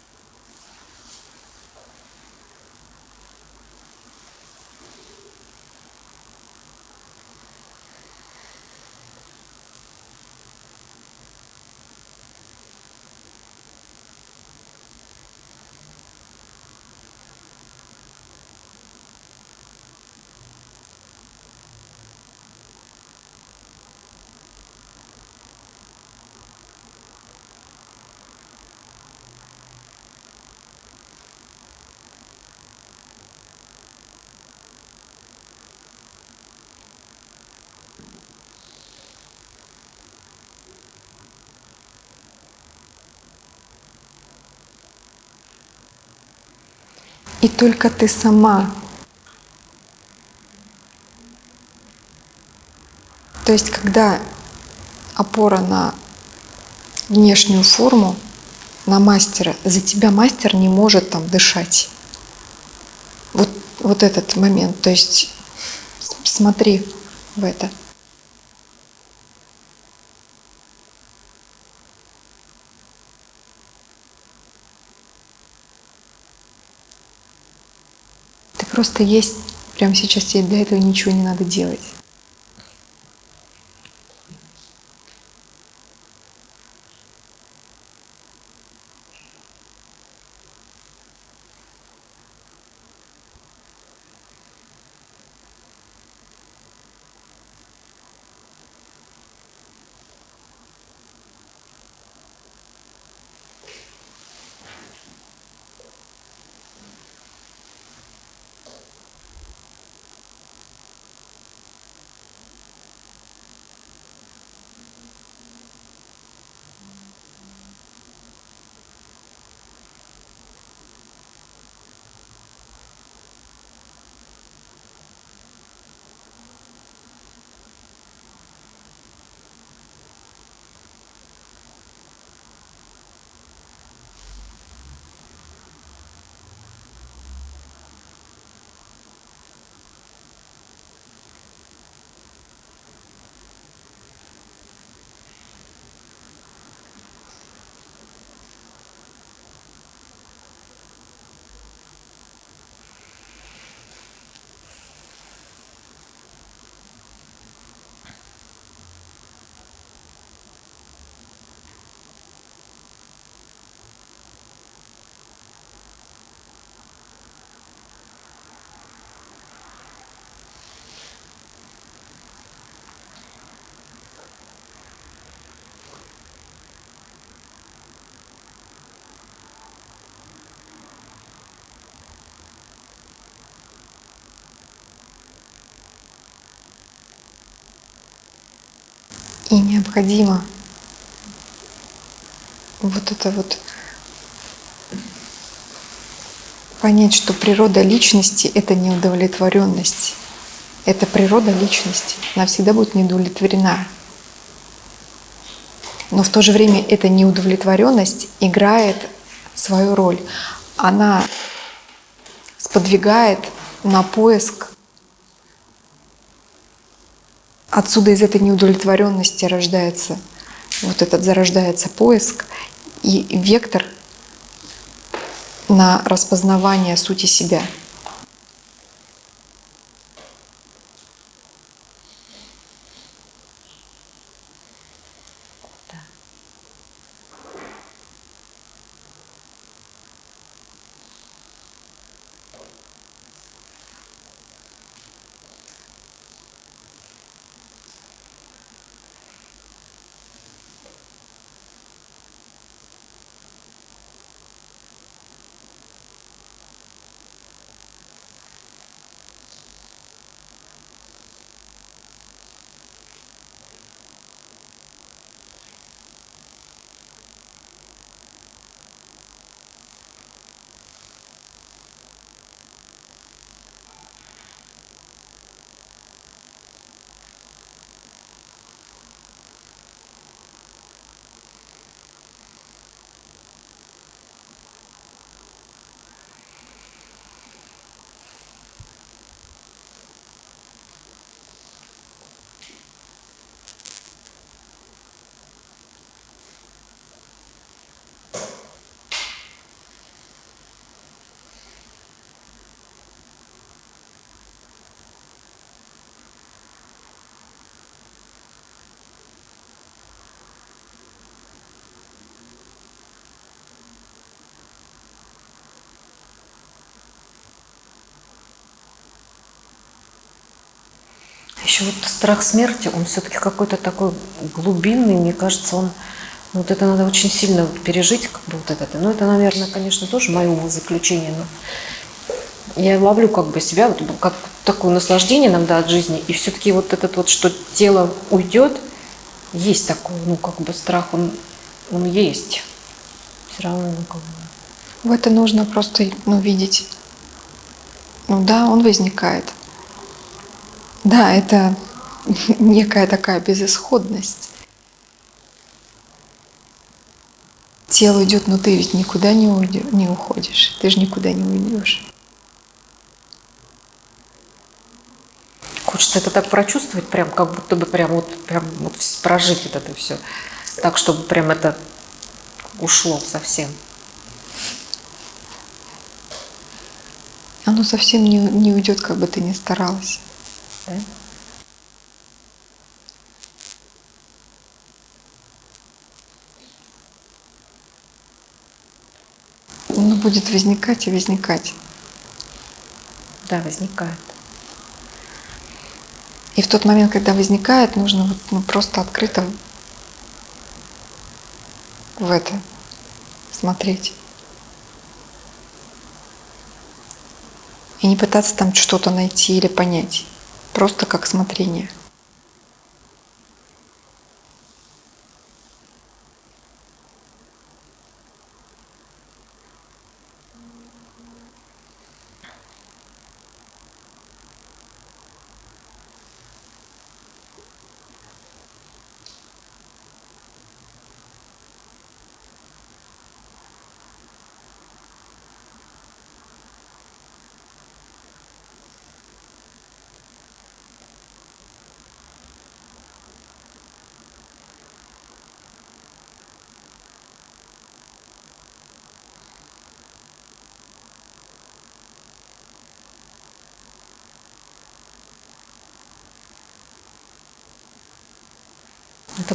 И только ты сама. То есть, когда опора на внешнюю форму, на мастера, за тебя мастер не может там дышать. Вот, вот этот момент. То есть смотри в это. Ты просто есть прямо сейчас, тебе для этого ничего не надо делать. И необходимо вот это вот понять, что природа личности – это неудовлетворенность. Это природа личности. Она всегда будет неудовлетворена. Но в то же время эта неудовлетворенность играет свою роль. Она сподвигает на поиск. Отсюда из этой неудовлетворенности рождается вот этот зарождается поиск и вектор на распознавание сути себя. Еще вот страх смерти, он все-таки какой-то такой глубинный, мне кажется, он вот это надо очень сильно пережить, как бы вот это. Ну, это, наверное, конечно, тоже мое умозаключение, но я ловлю как бы себя, вот, как такое наслаждение иногда от жизни, и все-таки вот этот вот, что тело уйдет, есть такой, ну, как бы страх, он, он есть. Все равно, ну, как бы. В это нужно просто ну, видеть. Ну да, он возникает. Да, это [LAUGHS] некая такая безысходность. Тело идет, но ты ведь никуда не, уйдешь, не уходишь. Ты же никуда не уйдешь. Хочется это так прочувствовать, прям как будто бы прям вот, прям вот прожить вот это все. Так, чтобы прям это ушло совсем. Оно совсем не, не уйдет, как бы ты ни старалась. Да? Оно будет возникать и возникать. Да, возникает. И в тот момент, когда возникает, нужно вот, ну, просто открыто в это смотреть. И не пытаться там что-то найти или понять. Просто как смотрение.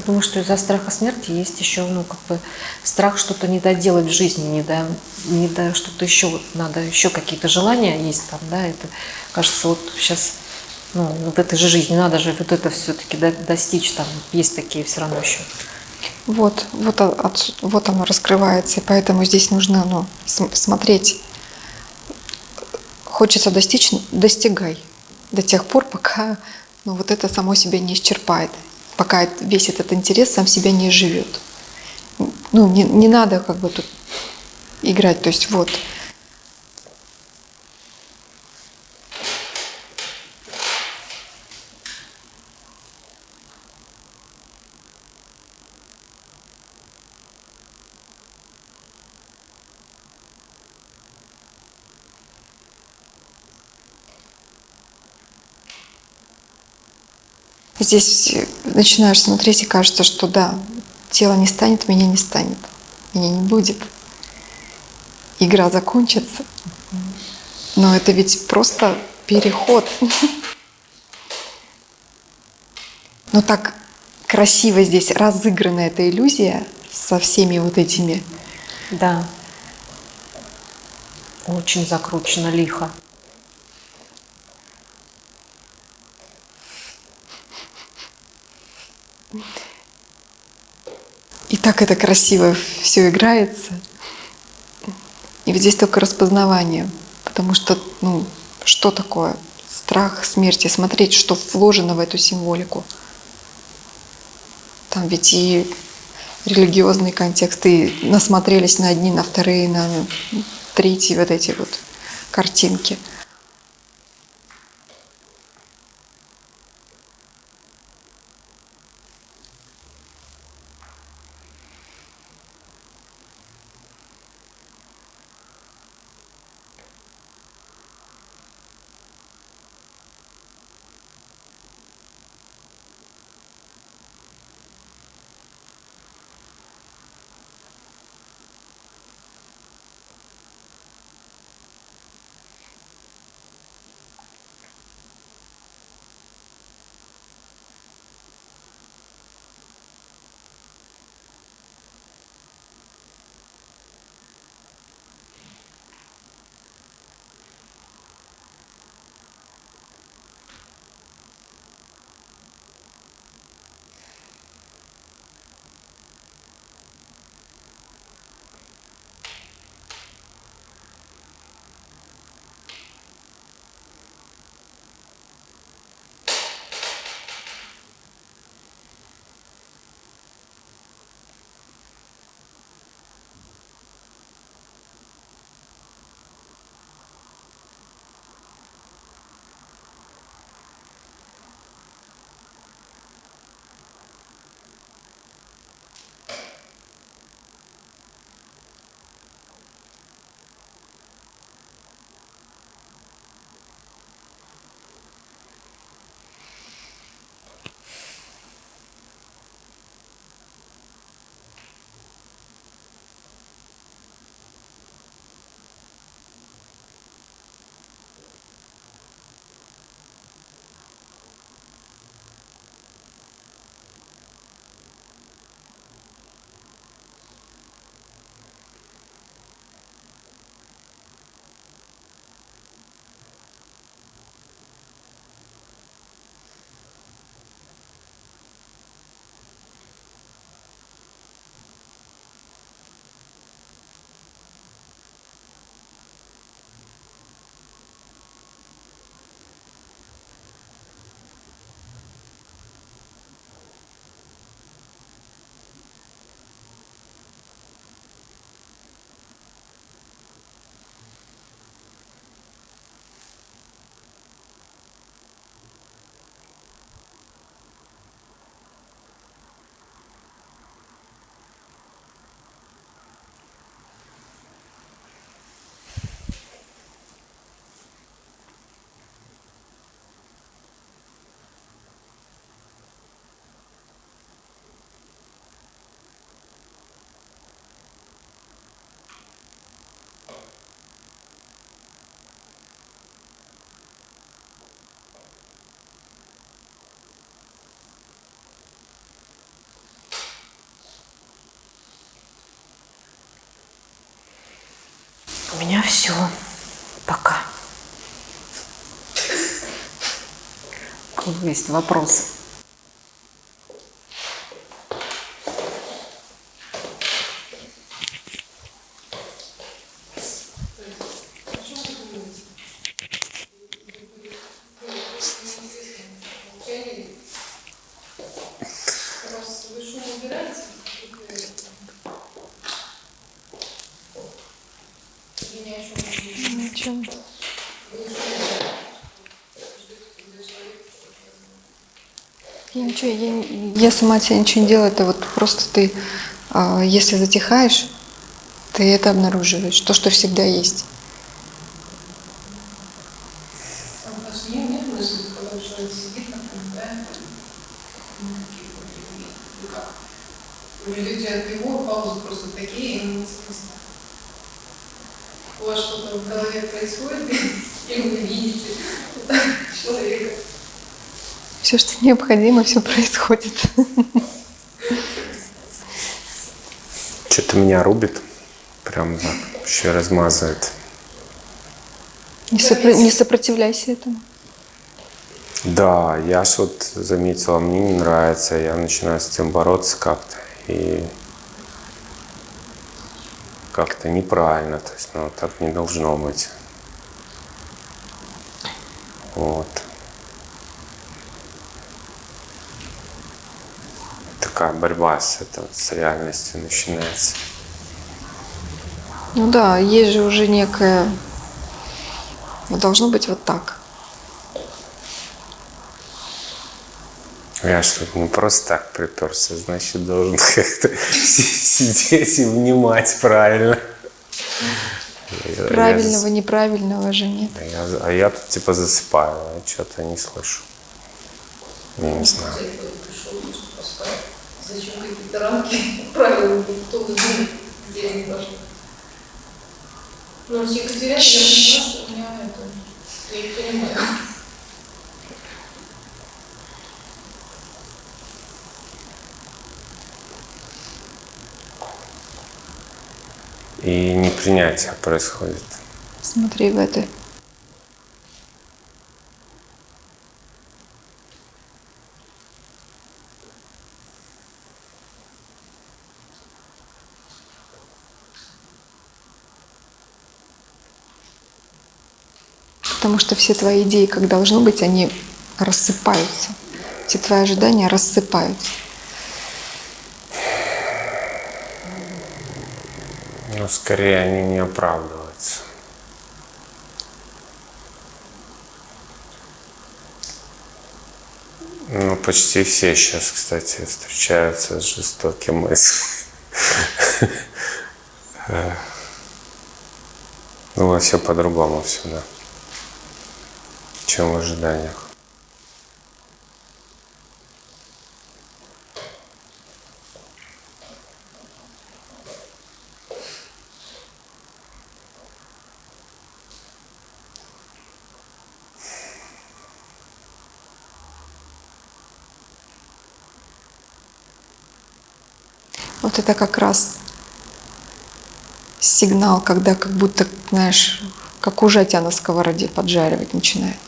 Думаю, что из-за страха смерти есть еще, ну, как бы страх что-то не доделать в жизни, не до, не до что-то еще, вот надо еще какие-то желания есть там, да, это, кажется, вот сейчас, ну, в этой же жизни надо же вот это все-таки достичь, там, есть такие все равно еще. Вот, вот, от, вот оно раскрывается, и поэтому здесь нужно ну, смотреть. Хочется достичь, достигай до тех пор, пока ну, вот это само себя не исчерпает. Пока весь этот интерес сам себя не живет. Ну, не, не надо как бы тут играть. То есть вот. Здесь начинаешь смотреть и кажется, что да, тело не станет, меня не станет, меня не будет. Игра закончится. Но это ведь просто переход. Но так красиво здесь разыграна эта иллюзия со всеми вот этими. Да. Очень закручено лихо. Так это красиво все играется. И ведь здесь только распознавание. Потому что, ну, что такое страх смерти? Смотреть, что вложено в эту символику. Там ведь и религиозные контексты и насмотрелись на одни, на вторые, на третьи вот эти вот картинки. У меня все. Пока. Есть вопросы? Ни о чем. Ничего, я, я сама тебя ничего не делаю, это вот просто ты, а, если затихаешь, ты это обнаруживаешь, то, что всегда есть. Необходимо, все происходит. Что-то меня рубит. Прям так. Еще размазывает. Не, сопро- не сопротивляйся этому. Да, я ж вот заметила, мне не нравится, я начинаю с этим бороться как-то. И как-то неправильно, то есть, ну, так не должно быть. Вот. Такая борьба с, это, с реальностью начинается. Ну да, есть же уже некое... Вот Должно быть вот так. Я что не просто так приперся, значит, должен как-то си- [LAUGHS] сидеть и внимать правильно. Я- я Правильного, зас- неправильного же нет. А я, а я тут типа засыпаю, а что-то не слышу. Я не знаю. Зачем какие-то рамки правил, кто знает, где они должны. Ну, с Екатериной я поняла, что у меня это... Я не понимаю. И непринятие происходит. Смотри в это. Потому что все твои идеи, как должно быть, они рассыпаются. Все твои ожидания рассыпаются. Но скорее они не оправдываются. Ну, почти все сейчас, кстати, встречаются с жестоким мыслью. [LAUGHS] Ну, все по-другому всегда, чем в ожиданиях. Вот это как раз сигнал, когда как будто, знаешь, как ужатя на сковороде поджаривать начинает.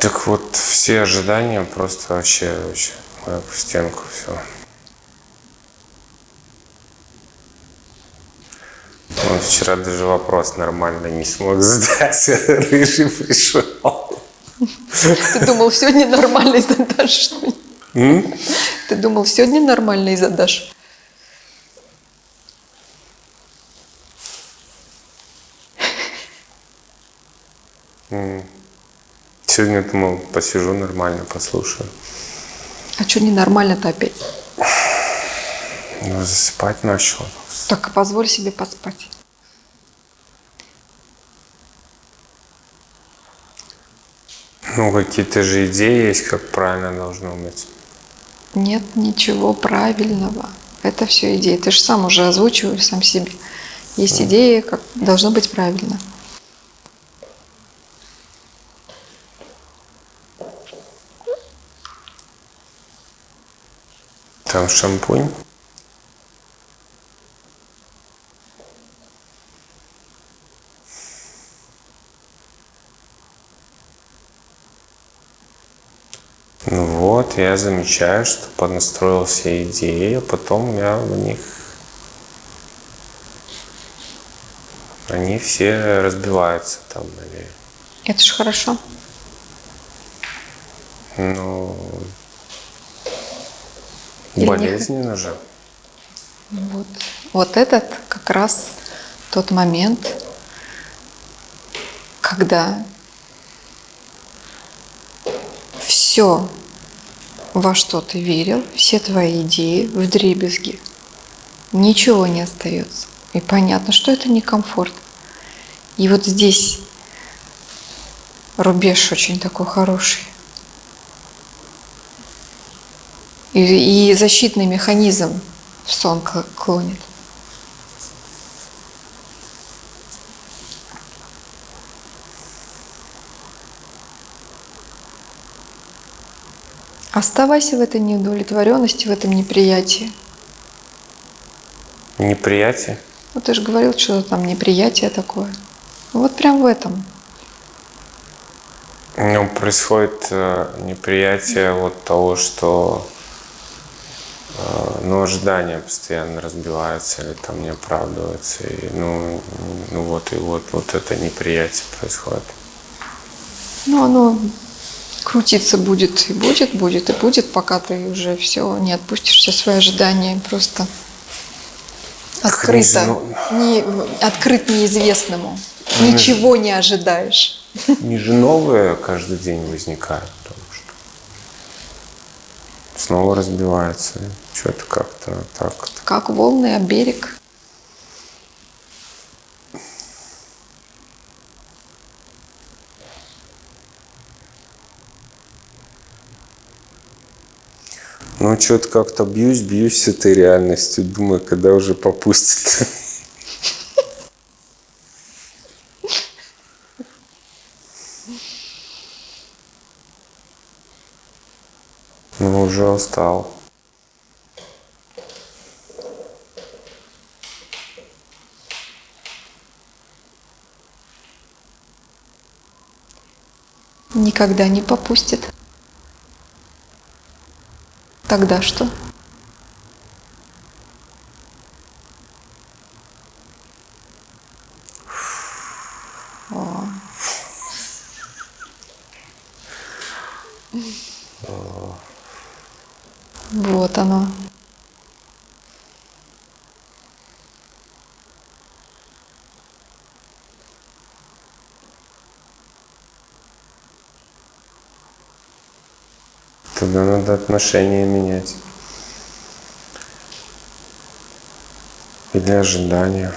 Так вот, все ожидания просто вообще, вообще в стенку все. Он вчера даже вопрос нормально не смог задать, [LAUGHS] рыжий пришел. Ты думал, сегодня нормально задашь, что? Ты думал, сегодня нормально и задашь? Сегодня думал, посижу нормально, послушаю. А что ненормально-то опять? Ну, засыпать начал. Так позволь себе поспать. Ну, какие-то же идеи есть, как правильно должно быть. Нет ничего правильного. Это все идеи. Ты же сам уже озвучиваешь сам себе. Есть идеи, как должно быть правильно. Там шампунь. Ну вот, я замечаю, что поднастроил все идеи, а потом я в них... Они все разбиваются там, наверное. Это же хорошо. Ну, болезненно же. Вот. вот этот как раз тот момент, когда все, во что ты верил, все твои идеи в дребезги, ничего не остается. И понятно, что это некомфорт. И вот здесь рубеж очень такой хороший. И, и защитный механизм в сон кл- клонит. Оставайся в этой неудовлетворенности, в этом неприятии. Неприятие. Ну, ты же говорил, что там неприятие такое. Вот прям в этом. Ну, происходит э, неприятие вот того, что э, ну, ожидания постоянно разбиваются или там не оправдываются. И, ну, ну вот и вот, вот это неприятие происходит. Ну, оно крутиться будет и будет, будет и будет, пока ты уже все не отпустишь все свои ожидания, просто открыто, ну- не, открыт неизвестному. Ничего не ожидаешь. [LAUGHS] Не же новые каждый день возникают, потому что снова разбивается. Что-то как-то так. Как волны о берег. Ну, что-то как-то бьюсь, бьюсь с этой реальностью. Думаю, когда уже попустит. Ну, уже устал. Никогда не попустит. Тогда что? О. Вот оно. Тогда надо отношения менять. Или ожидания.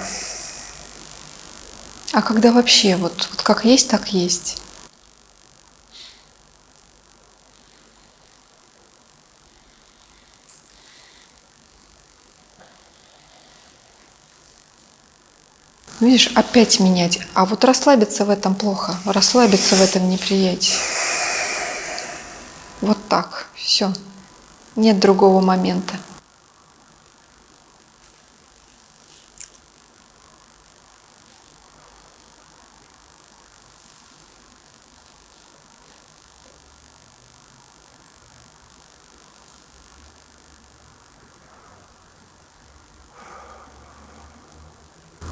А когда вообще вот, вот как есть, так есть. Видишь, опять менять. А вот расслабиться в этом плохо, расслабиться в этом неприятии. Вот так, все. Нет другого момента.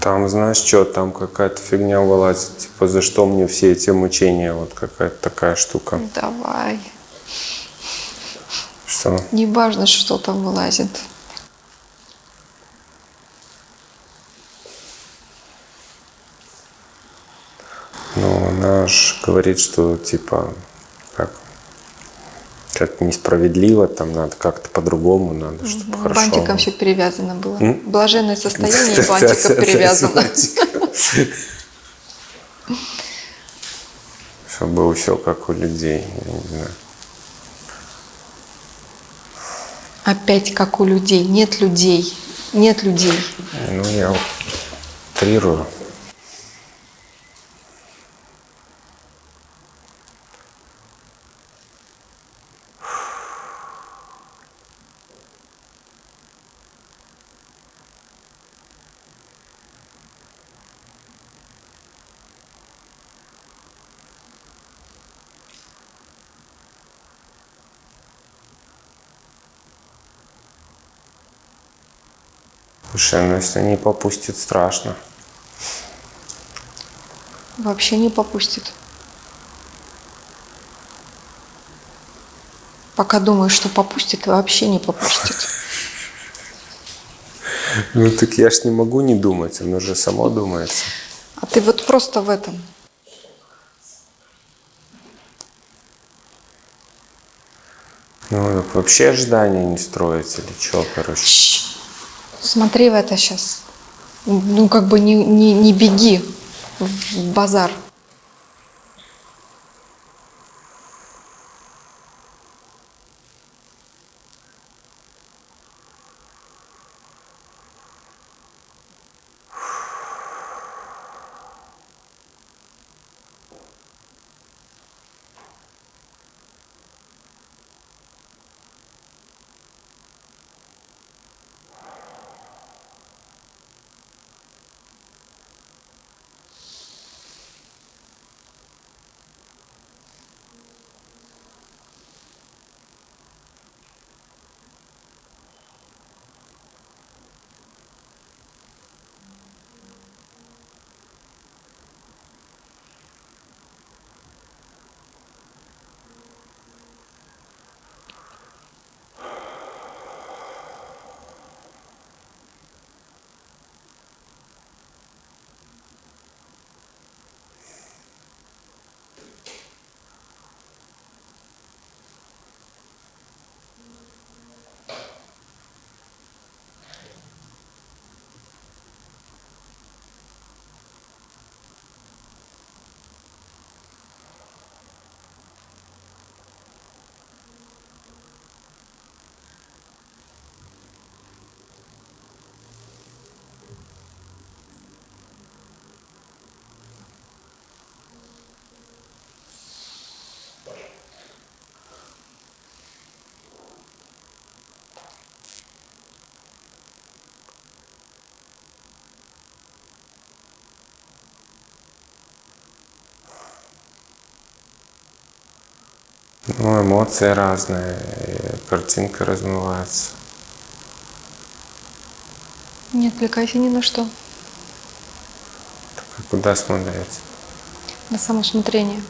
Там, знаешь что, там какая-то фигня вылазит. Типа, за что мне все эти мучения? Вот какая-то такая штука. Давай. Что? Не важно, что там вылазит. Ну, она же говорит, что типа, как, как несправедливо, там надо как-то по-другому, надо, чтобы хорошо. Бантиком все перевязано было. М? Блаженное состояние бантиком [LAUGHS] перевязано. Чтобы было все как у людей, я не знаю. Опять как у людей. Нет людей. Нет людей. Ну, я утрирую. совершенно. Если не попустит, страшно. Вообще не попустит. Пока думаю, что попустит, вообще не попустит. [LAUGHS] Ну так я ж не могу не думать, оно же само думается. А ты вот просто в этом. Ну, вообще ожидания не строить или что, короче? Смотри в это сейчас. Ну, как бы не, не, не беги в базар. Ну, эмоции разные, картинка размывается. Не отвлекайся ни на что. Так, а куда смотреть? На самосмотрение.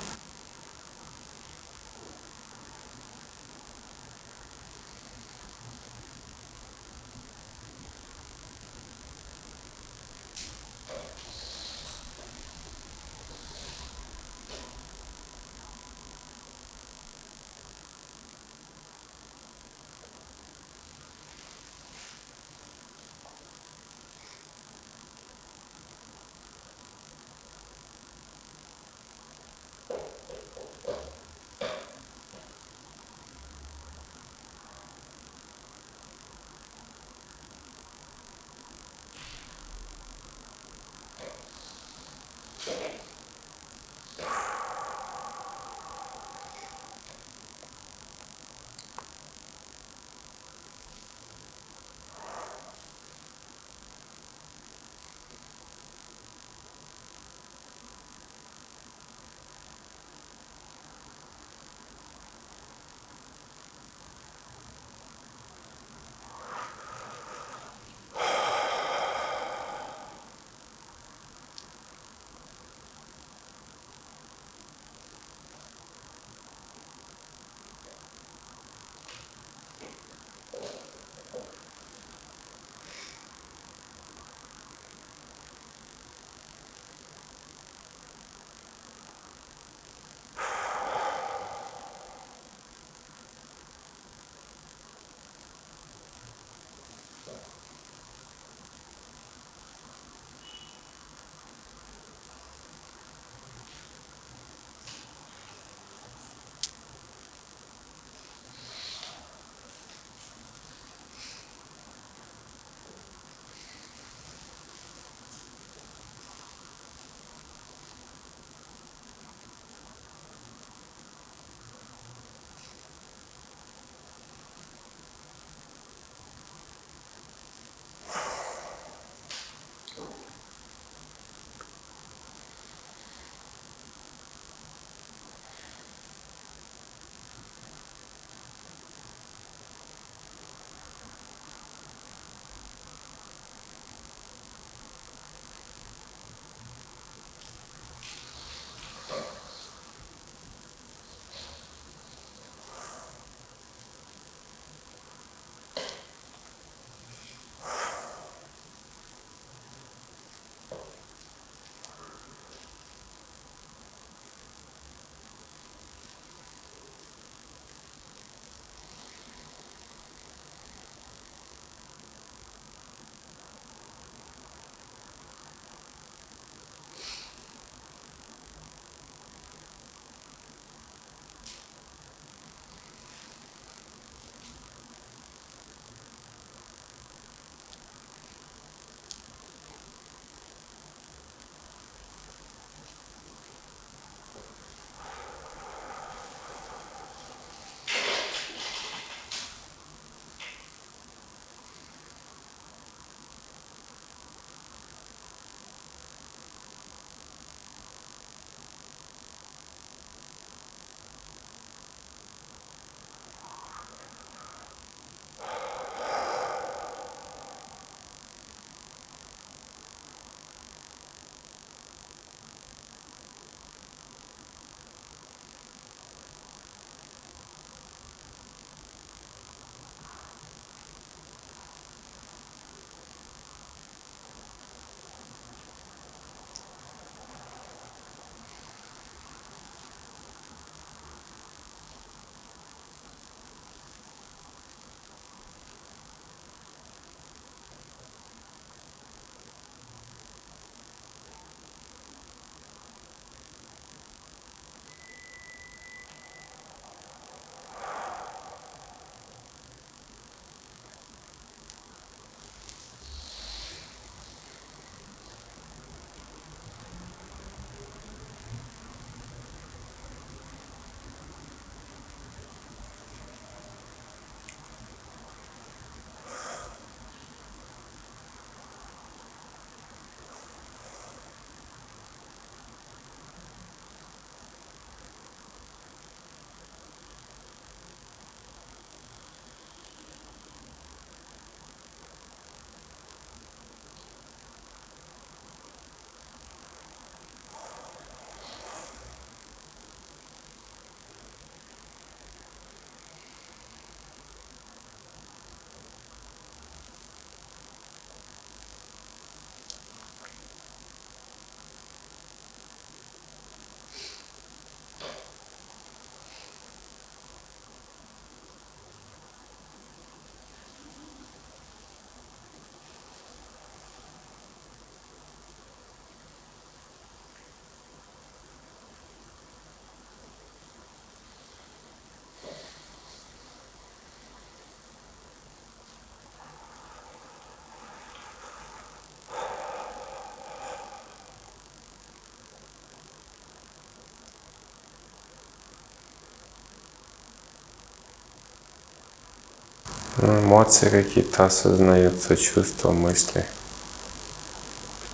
Эмоции какие-то осознаются, чувства, мысли.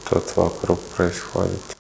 Что-то вокруг происходит.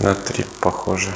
На три похоже.